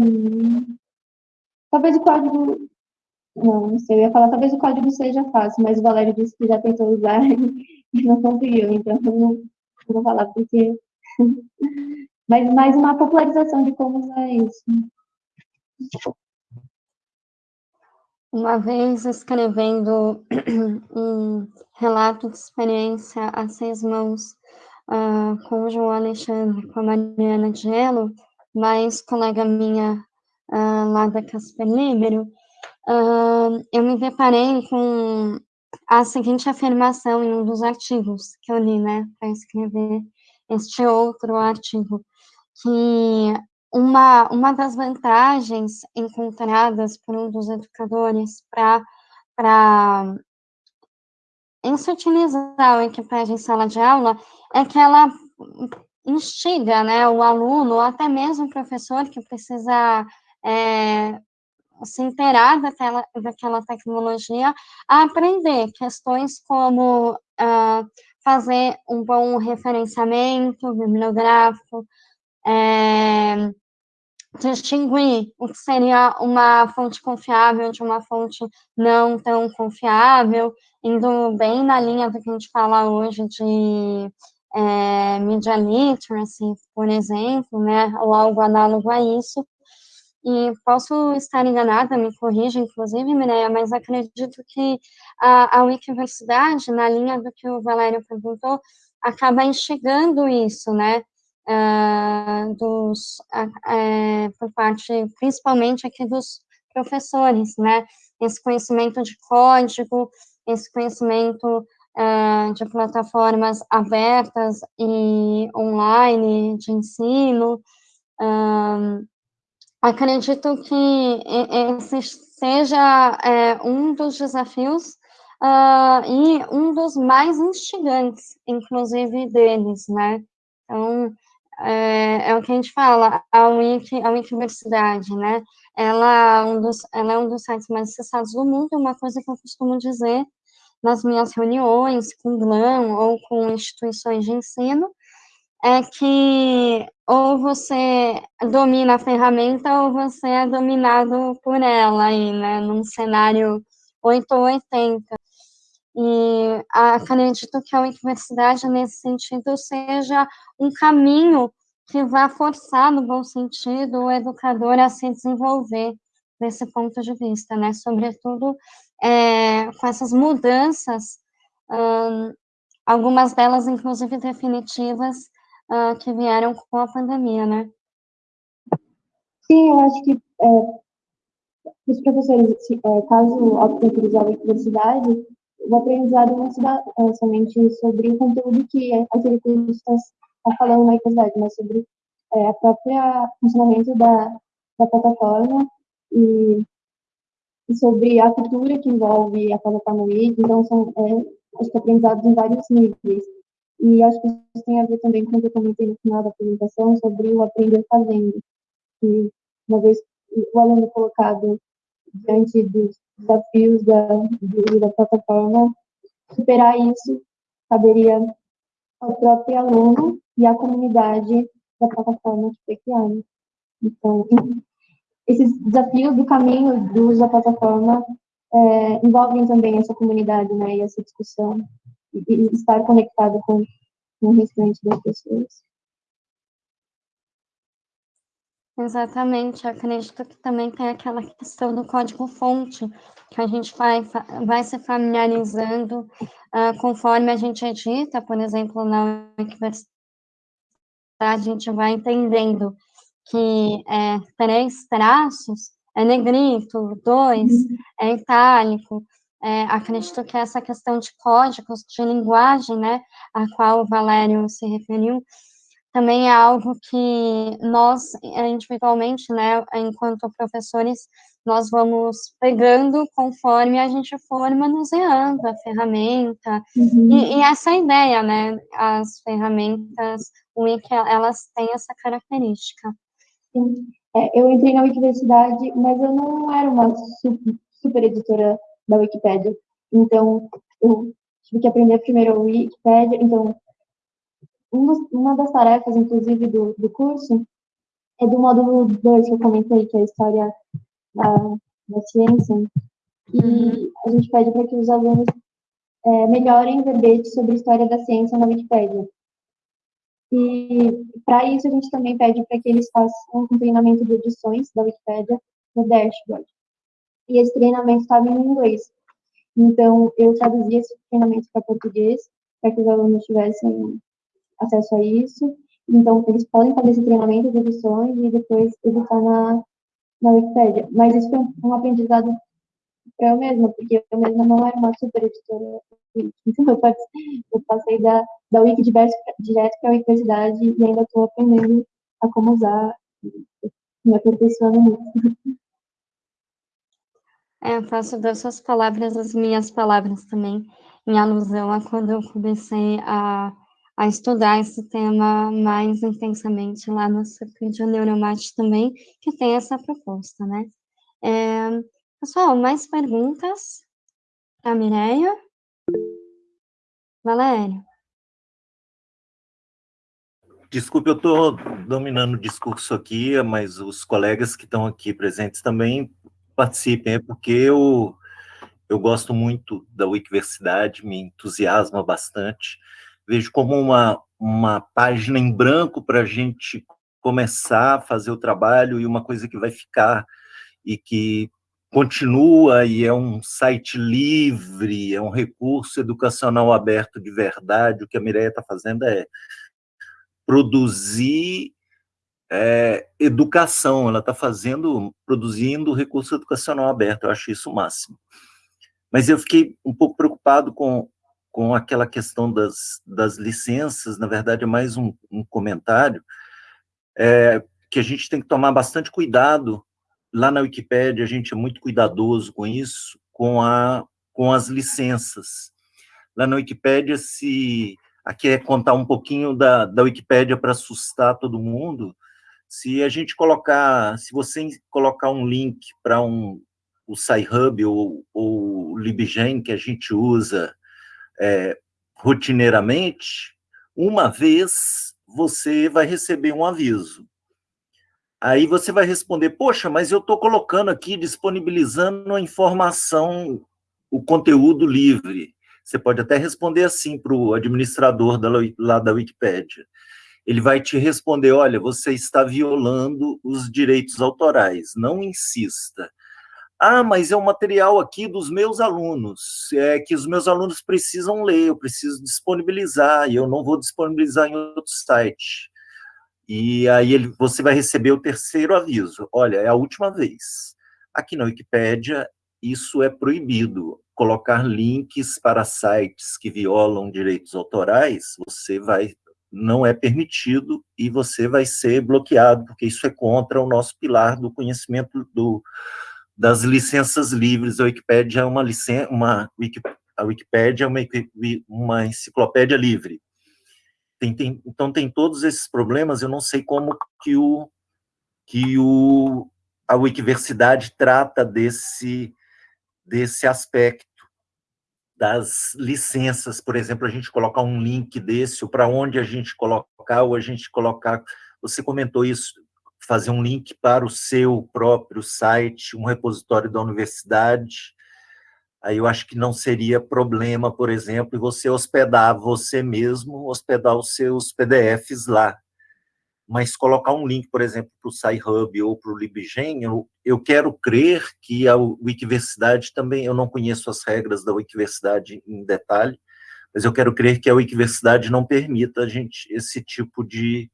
Talvez o código. Não, não sei, eu ia falar, talvez o código seja fácil, mas o Valério disse que já tentou usar e não conseguiu, então eu não, vou falar porque. mas mais uma popularização de como usar isso. Uma vez escrevendo um relato de experiência a seis mãos uh, com o João Alexandre, com a Mariana Gelo, mais colega minha uh, lá da Casper Libero, uh, eu me deparei com a seguinte afirmação em um dos artigos que eu li, né, para escrever este outro artigo, que uma, uma das vantagens encontradas por um dos educadores para insutilizar o equipagem em sala de aula é que ela instiga né, o aluno, ou até mesmo o professor que precisa é, se inteirar daquela, daquela tecnologia, a aprender questões como uh, fazer um bom referenciamento bibliográfico, é, distinguir o que seria uma fonte confiável de uma fonte não tão confiável, indo bem na linha do que a gente fala hoje de é, media literacy, por exemplo, né, ou algo análogo a isso. E posso estar enganada, me corrija, inclusive, Mireia, mas acredito que a, a Wikiversidade, na linha do que o Valério perguntou, acaba instigando isso, né, uh, dos, uh, por parte, principalmente aqui dos professores, né, esse conhecimento de código, esse conhecimento uh, de plataformas abertas e online de ensino. Uh, acredito que esse seja é, um dos desafios e um dos mais instigantes, inclusive, deles, né? Então, é, é, o que a gente fala, a Wiki, a Wikiversidade, né? Ela, é um dos, ela é um dos sites mais acessados do mundo, é uma coisa que eu costumo dizer nas minhas reuniões com GLAM ou com instituições de ensino, é que ou você domina a ferramenta ou você é dominado por ela aí, né, num cenário 8 ou 80. E acredito que a universidade, nesse sentido, seja um caminho que vá forçar, no bom sentido, o educador a se desenvolver desse ponto de vista, né, sobretudo é, com essas mudanças, um, algumas delas, inclusive, definitivas, que vieram com a pandemia, né? Sim, eu acho que é, os professores, é, caso optem por usar a universidade, o aprendizado não se dá é, somente sobre o conteúdo que aquele curso está, está falando na universidade, mas sobre é, a própria funcionamento da, da plataforma e sobre a cultura que envolve a plataforma Wiki, então são é, acho que aprendizados em vários níveis. E acho que isso tem a ver também com o que eu comentei no final da apresentação sobre o aprender fazendo. Que, uma vez o aluno colocado diante dos desafios da, da plataforma, superar isso caberia ao próprio aluno e à comunidade da plataforma criada. Então, esses desafios do caminho do uso da plataforma é, envolvem também essa comunidade, né, e essa discussão, e, e estar conectado com, com o restante das pessoas. Exatamente, eu acredito que também tem aquela questão do código-fonte, que a gente vai, vai se familiarizando uh, conforme a gente edita, por exemplo, na Wikiverse, a gente vai entendendo que é, três traços é negrito, dois uhum. é itálico. É, acredito que essa questão de códigos, de linguagem, né, a qual o Valério se referiu, também é algo que nós, individualmente, né, enquanto professores, nós vamos pegando conforme a gente for manuseando a ferramenta, uhum. e, e, essa ideia, né, as ferramentas Wiki, elas têm essa característica. Sim. É, eu entrei na Wikiversidade, mas eu não era uma super, super editora da Wikipédia, então eu tive que aprender primeiro a Wikipédia, então uma das tarefas, inclusive, do, do curso é do módulo 2 que eu comentei, que é a história da, da ciência, e uhum. a gente pede para que os alunos é, melhorem verbetes sobre história da ciência na Wikipédia. E para isso a gente também pede para que eles façam um treinamento de edições da Wikipédia no dashboard. E esse treinamento estava em inglês. Então eu traduzi esse treinamento para português para que os alunos tivessem acesso a isso. Então, eles podem fazer esse treinamento de edições e depois editar na, na Wikipédia. Mas isso foi um, um aprendizado para eu mesma, porque eu mesma não era uma super editora. Então, eu, eu passei da, da Wiki direto para a universidade e ainda estou aprendendo a como usar, me aperfeiçoando nisso. É, eu faço das suas palavras as minhas palavras também, em alusão a quando eu comecei a a estudar esse tema mais intensamente lá no Circuito Neuromate também, que tem essa proposta, né? É, pessoal, mais perguntas para a Mireia? Valério? Desculpe, eu estou dominando o discurso aqui, mas os colegas que estão aqui presentes também participem, é porque eu, eu gosto muito da Wikiversidade, me entusiasma bastante, vejo como uma, uma página em branco para a gente começar a fazer o trabalho e uma coisa que vai ficar e que continua e é um site livre, é um recurso educacional aberto de verdade. O que a Mireia está fazendo é produzir é, educação, ela está fazendo, produzindo recurso educacional aberto, eu acho isso o máximo. Mas eu fiquei um pouco preocupado com com aquela questão das, das licenças, na verdade é mais um, um comentário, é, que a gente tem que tomar bastante cuidado, lá na Wikipédia a gente é muito cuidadoso com isso, com, a, com as licenças. Lá na Wikipédia, se aqui é contar um pouquinho da, da Wikipédia para assustar todo mundo, se a gente colocar, se você colocar um link para um, o SciHub ou, ou o LibGen que a gente usa é, rotineiramente, uma vez você vai receber um aviso. Aí você vai responder, poxa, mas eu estou colocando aqui, disponibilizando a informação, o conteúdo livre. Você pode até responder assim para o administrador da, lá da Wikipédia. Ele vai te responder, olha, você está violando os direitos autorais, não insista. Ah, mas é um material aqui dos meus alunos, é que os meus alunos precisam ler, eu preciso disponibilizar, e eu não vou disponibilizar em outro site. E aí ele, você vai receber o terceiro aviso. Olha, é a última vez. Aqui na Wikipédia, isso é proibido. Colocar links para sites que violam direitos autorais, você vai não é permitido e você vai ser bloqueado, porque isso é contra o nosso pilar do conhecimento do, das licenças livres. A Wikipédia é uma licença, uma a Wikipédia é uma, uma enciclopédia livre. tem, tem, então tem todos esses problemas, eu não sei como que o que o a Wikiversidade trata desse desse aspecto das licenças, por exemplo, a gente colocar um link desse, ou para onde a gente colocar, ou a gente colocar, você comentou isso, fazer um link para o seu próprio site, um repositório da universidade, aí eu acho que não seria problema, por exemplo, você hospedar você mesmo, hospedar os seus PDFs lá, mas colocar um link, por exemplo, para o SciHub ou para o LibGen, eu, eu quero crer que a Wikiversidade também, eu não conheço as regras da Wikiversidade em detalhe, mas eu quero crer que a Wikiversidade não permita a gente esse tipo de,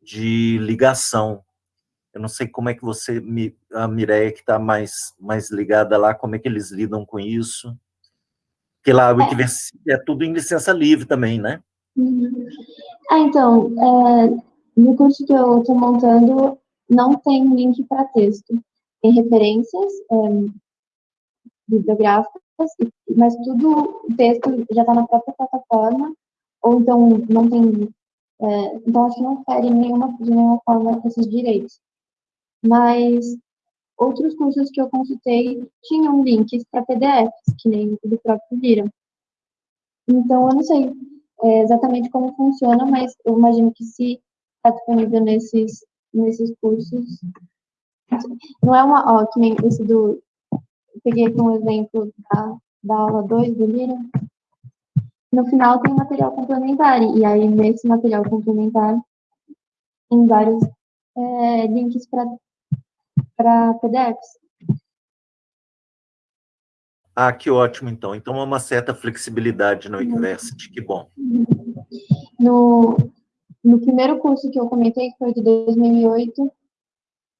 de ligação. Eu não sei como é que você, a Mireia que está mais, mais ligada lá, como é que eles lidam com isso. Porque lá a Wikiversidade é tudo em licença livre também, né? Uhum. Ah, então, é, no curso que eu estou montando, não tem link para texto. Tem referências é, bibliográficas, mas tudo, o texto já está na própria plataforma, ou então não tem. É, então, acho que não fere nenhuma, de nenhuma forma esses direitos. Mas outros cursos que eu consultei tinham links para PDFs, que nem do próprio Vira. Então, eu não sei é, exatamente como funciona, mas eu imagino que se está disponível nesses, nesses cursos. Não é uma, ó, que nem esse do, peguei aqui um exemplo da, da aula 2 do Lira. No final tem material complementar, e aí nesse material complementar tem vários é, links para PDFs. Ah, que ótimo, então. Então, há uma certa flexibilidade no University, que bom. No, no primeiro curso que eu comentei, que foi de 2008,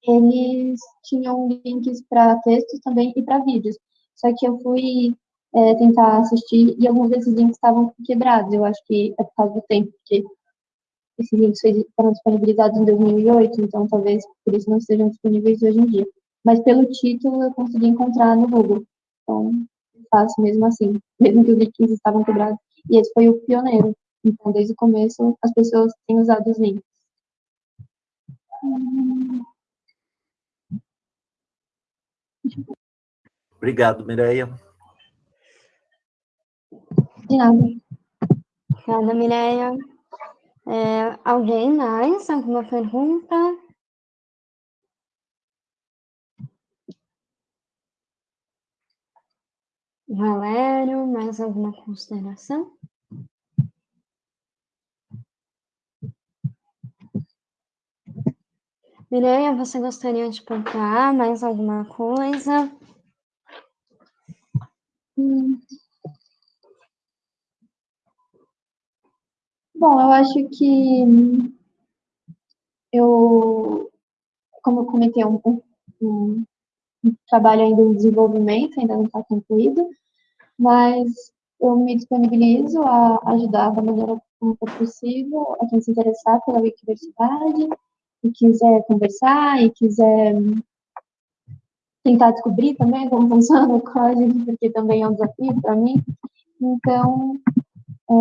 eles tinham links para textos também e para vídeos. Só que eu fui é, tentar assistir e alguns desses links estavam quebrados. Eu acho que é por causa do tempo, porque esses links foram disponibilizados em 2008, então talvez por isso não sejam disponíveis hoje em dia. Mas pelo título eu consegui encontrar no Google. Então, faço mesmo assim, mesmo que os links estavam quebrados. E esse foi o pioneiro. Então, desde o começo, as pessoas têm usado os links. Obrigado, Mireia. De nada. Obrigada, Mireia. É, alguém mais? Alguma pergunta? Valério, mais alguma consideração? Mireia, você gostaria de pontuar mais alguma coisa? Hum. Bom, eu acho que eu, como eu comentei, um, um, um trabalho ainda em desenvolvimento, ainda não está concluído, mas eu me disponibilizo a ajudar da maneira como for possível a quem se interessar pela Wikiversidade, e quiser conversar e quiser tentar descobrir também como funciona o código, porque também é um desafio para mim. Então, é,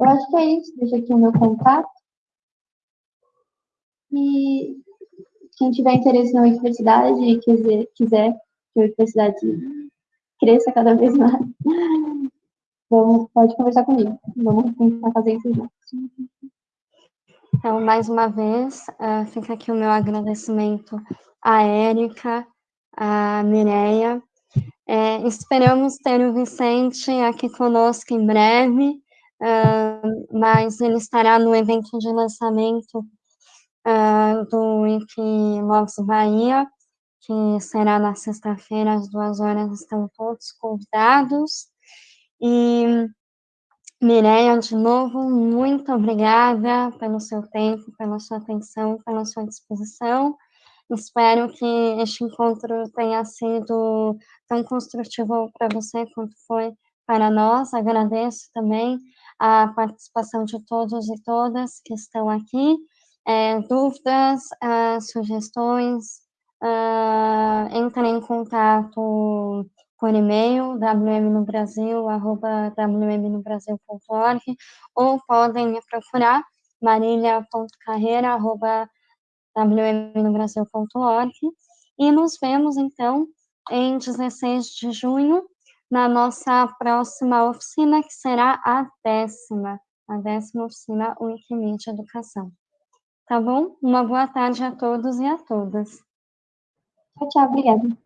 eu acho que é isso. Deixa aqui o meu contato. E quem tiver interesse na universidade e quiser, quiser que a universidade cresça cada vez mais, vamos, pode conversar comigo. Vamos tentar fazer isso juntos. Então, mais uma vez, uh, fica aqui o meu agradecimento à Érica, à Mireia. É, esperamos ter o Vicente aqui conosco em breve, uh, mas ele estará no evento de lançamento uh, do Wikilogs Bahia, que será na sexta-feira, às duas horas, estão todos convidados. E Mireia, de novo, muito obrigada pelo seu tempo, pela sua atenção, pela sua disposição. Espero que este encontro tenha sido tão construtivo para você quanto foi para nós. Agradeço também a participação de todos e todas que estão aqui. É, dúvidas, uh, sugestões, uh, entrem em contato por e-mail, wmnobrasil.wmnobrasil.org, ou podem me procurar, marília.carreira.wmnobrasil.org, e nos vemos, então, em 16 de junho, na nossa próxima oficina, que será a décima, a décima oficina Wikimedia Educação. Tá bom? Uma boa tarde a todos e a todas. Tchau, tchau, obrigada.